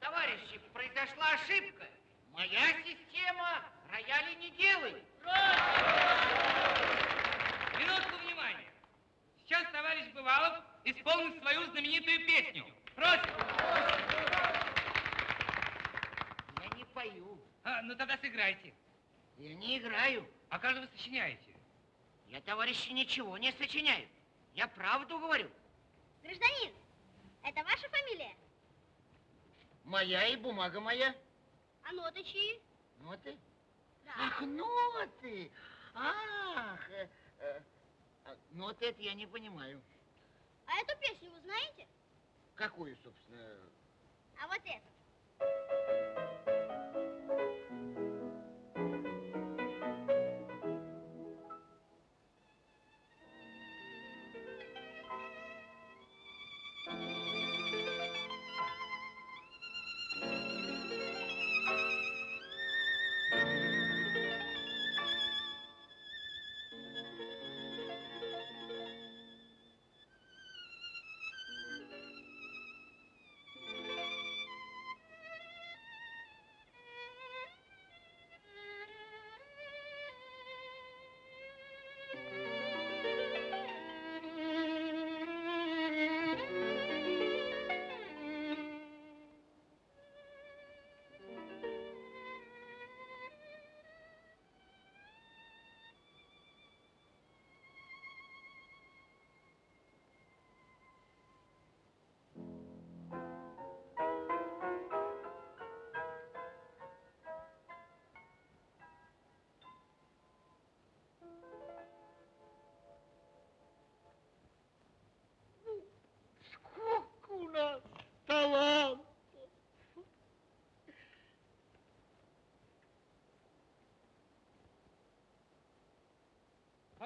Товарищи, произошла ошибка. Моя система рояли не делает. Минутку внимания. Сейчас товарищ Бывалов исполнит свою знаменитую песню. Просим. Я не пою. А, ну тогда сыграйте. Я не играю. А как же вы сочиняете? Я, товарищи, ничего не сочиняю. Я правду говорю. Гражданин, это ваша фамилия? Моя и бумага моя. А ноты чьи? Ноты? Да. Ах, ноты! Ах, э, э, а, ноты это я не понимаю. А эту песню вы знаете? Какую, собственно? А вот эту.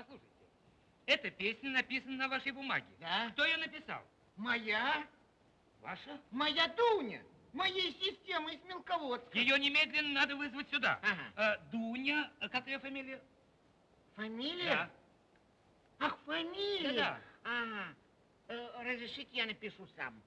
Послушайте, эта песня написана на вашей бумаге. Да? Кто ее написал? Моя? Ваша? Моя Дуня. Моей системы из мелководска. Ее немедленно надо вызвать сюда. Ага. Э, Дуня, э, как ее фамилия? Фамилия? Да. Ах, фамилия? Да-да. Ага. Э, разрешите, я напишу сам.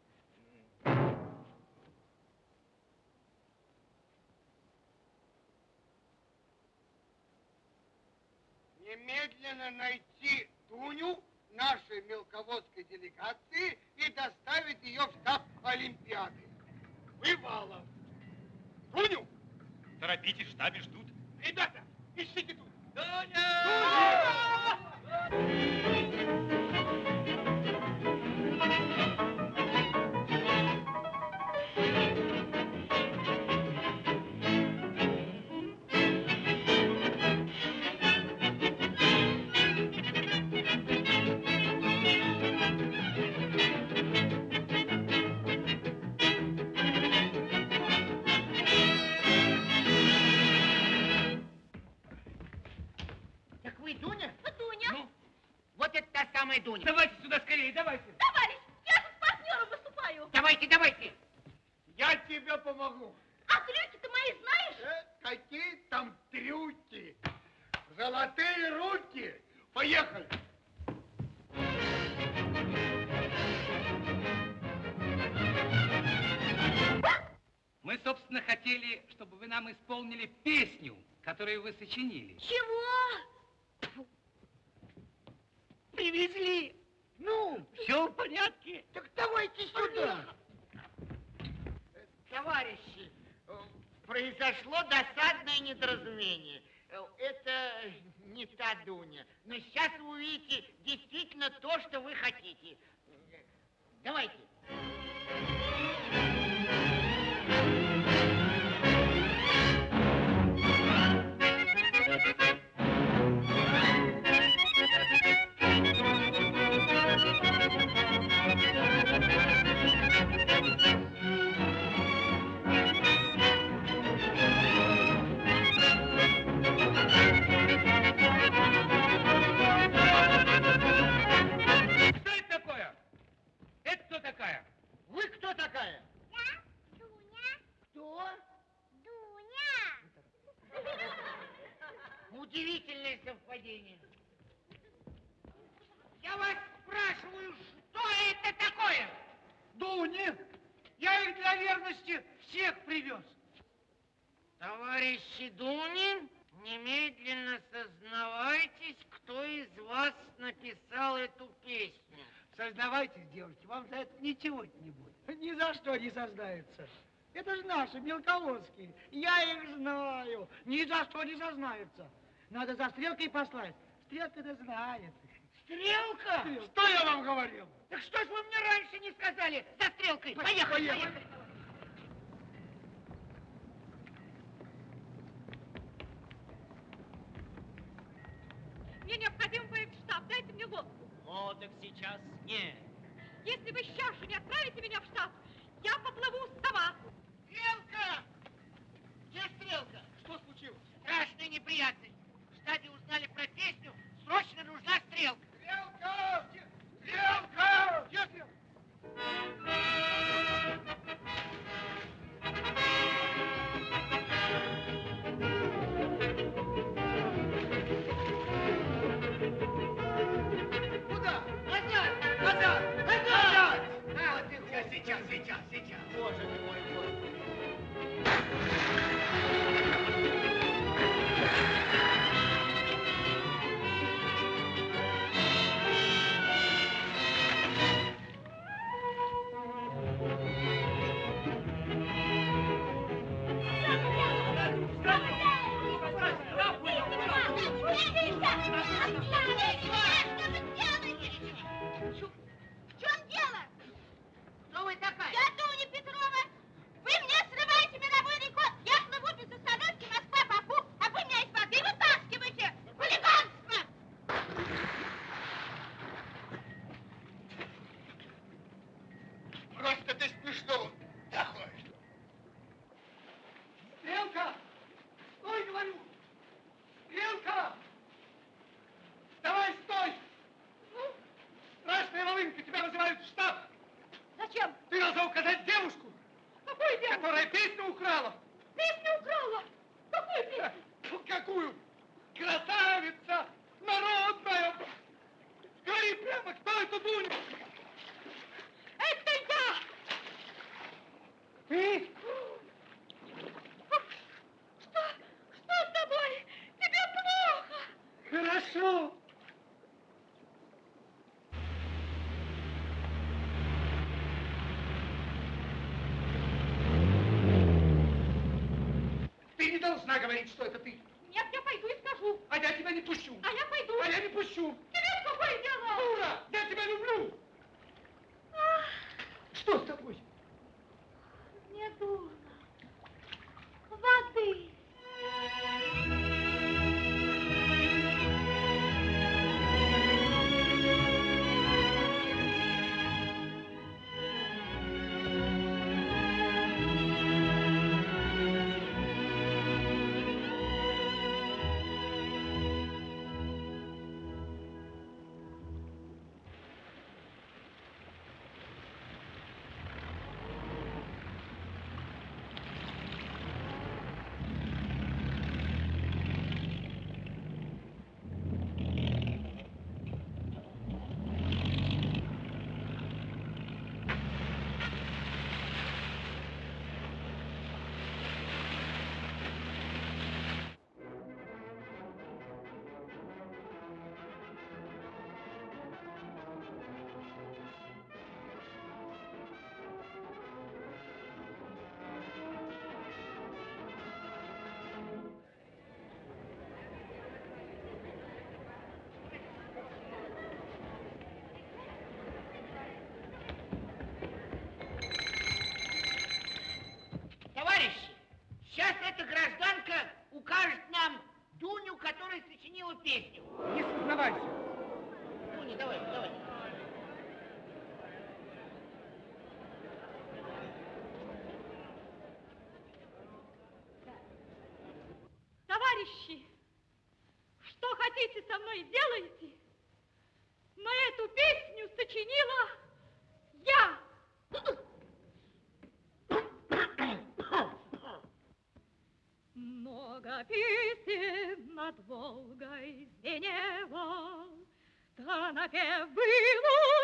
немедленно найти Дуню нашей мелководской делегации и доставить ее в штаб Олимпиады. Бывало. Дуню! Торопитесь, в штабе ждут. Ребята, ищите Туню. Дуня! Дуня! Дуня! Давайте. Не сознаются. Это же наши, мелководские. Я их знаю. Ни за что не сознаются. Надо за стрелкой послать. Стрелка-то знает. Стрелка? Что я вам говорил? Так что ж вы мне раньше не сказали? За стрелкой. Поехали, Поехали. поехали. Мне необходимо поехать в штаб. Дайте мне лодку. Так сейчас нет. Если вы сейчас же не отправите меня в штаб, я поплыву сама. Стрелка! Где стрелка? Что случилось? Страшная неприятность. В штабе узнали про песню. Срочно нужна стрелка. Стрелка! Где- Стрелка! Где стрелка? Сейчас, сейчас, сейчас, сейчас. Боже ты мой, Господи. должна говорить, что это ты. гражданка укажет нам Дуню, которая сочинила песню. Не сознавайся. Дуня, давай, давай. Товарищи, что хотите со мной делайте, но эту песню сочинила Волгой звенело, то напев было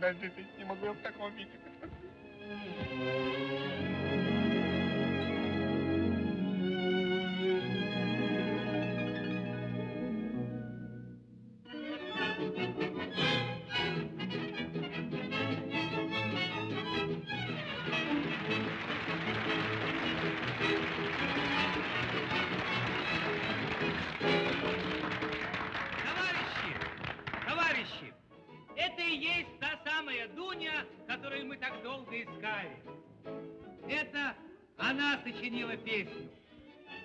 подождите, не могу я в таком виде. сочинила песню.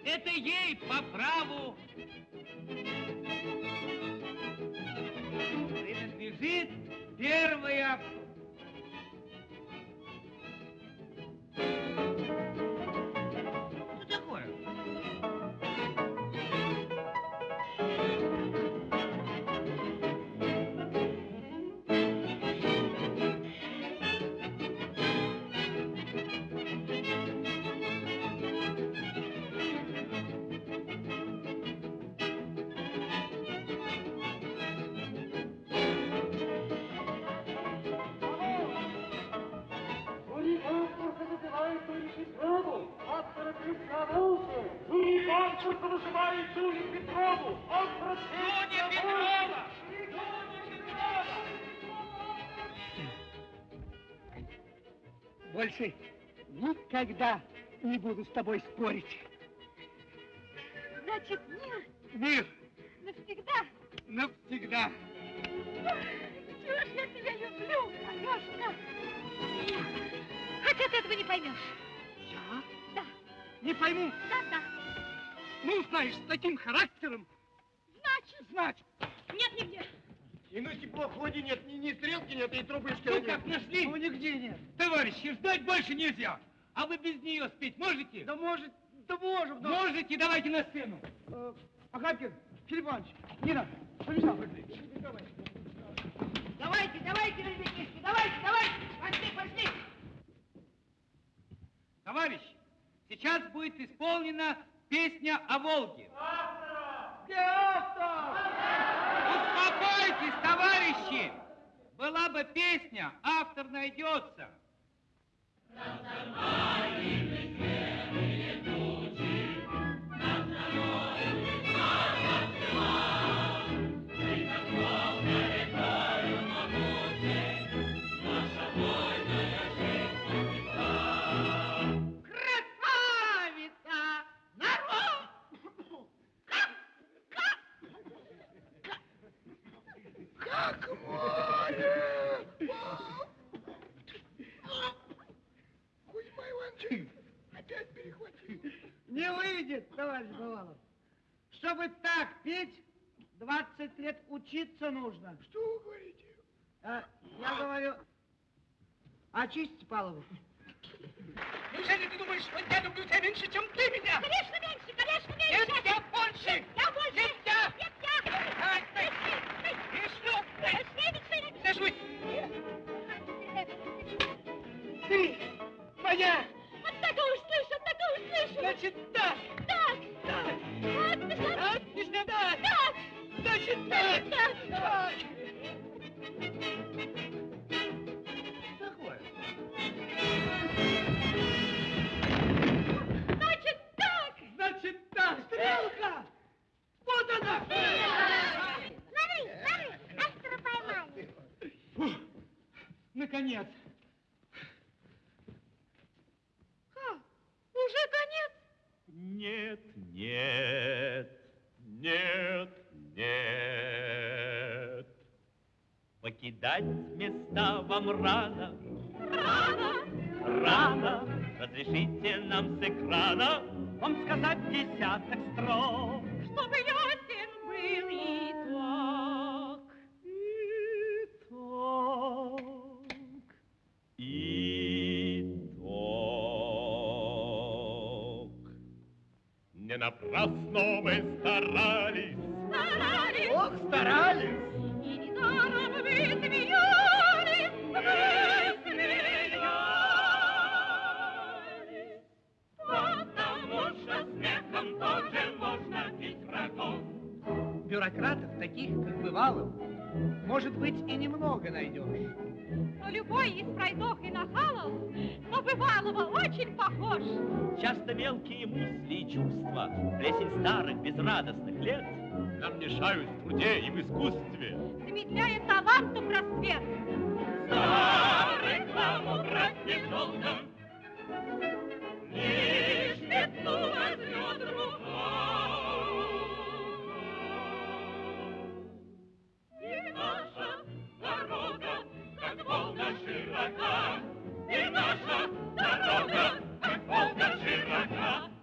Это ей по праву Вызывает Юлию Петрову. Автора песни о Волге. Больше никогда не буду с тобой спорить. Значит, мир Мир навсегда. навсегда. Чего ж я тебя люблю, Алешка? Хотя ты этого не поймешь. Я? Да, Не пойму. да. Ну, знаешь, с таким характером. Значит, Значит. нет нигде. И ну теплоходе нет, ни, ни стрелки нет, и трубочки Ну нет. как, нашли? Ну, нигде нет. Товарищи, ждать больше нельзя. А вы без нее спеть можете? Да может, да можем. Да. Можете, давайте на сцену. Э, Агапкин, Филипп Иванович, Нина, побежал. Давайте, давайте, ребятишки, давайте, давайте. Пошли, пошли. Товарищи, сейчас будет исполнена песня о Волге. Где автор? Успокойтесь, товарищи! Была бы песня, автор найдется. Красавица! Не выйдет, товарищ Бывалов. Чтобы так петь, 20 лет учиться нужно. Что вы говорите? А, я говорю, очисти Павлову. Неужели ты думаешь, что я люблю тебя меньше, чем ты меня? Конечно, меньше, конечно, Нет, меньше. я больше! Я больше. Нет, я! Нет, я. Давай, стой! И что? Сажусь! Ты моя! Значит, так! Так. Так! Значит, Так, так! так. Значит, так! Так. Так! Такое. Значит, так. Значит, так! Стрелка! Вот она! Смотри, смотри, автора поймали. Фу, наконец! Ха, уже конец. Нет, нет, нет, нет. Покидать места вам рано, Рано. рано. Разрешите нам с экрана вам сказать десяток строк. Чтобы ясен Напрасно мы старались. Старались. Ох, старались! И недаром вы смеялись. Вы смеялись. Потому что смехом тоже можно бить врагов. Бюрократов, таких, как Бывалов, может быть, и немного найдешь. Но любой из пройдох похож. Часто мелкие мысли и чувства, плесень старых безрадостных лет нам мешают в труде и в искусстве. Замедляя талантом рассвет. За рекламу брать недолго, лишь петлу возьмет рука. И наша дорога, как волна широка, и наша дорога, как Волга широка.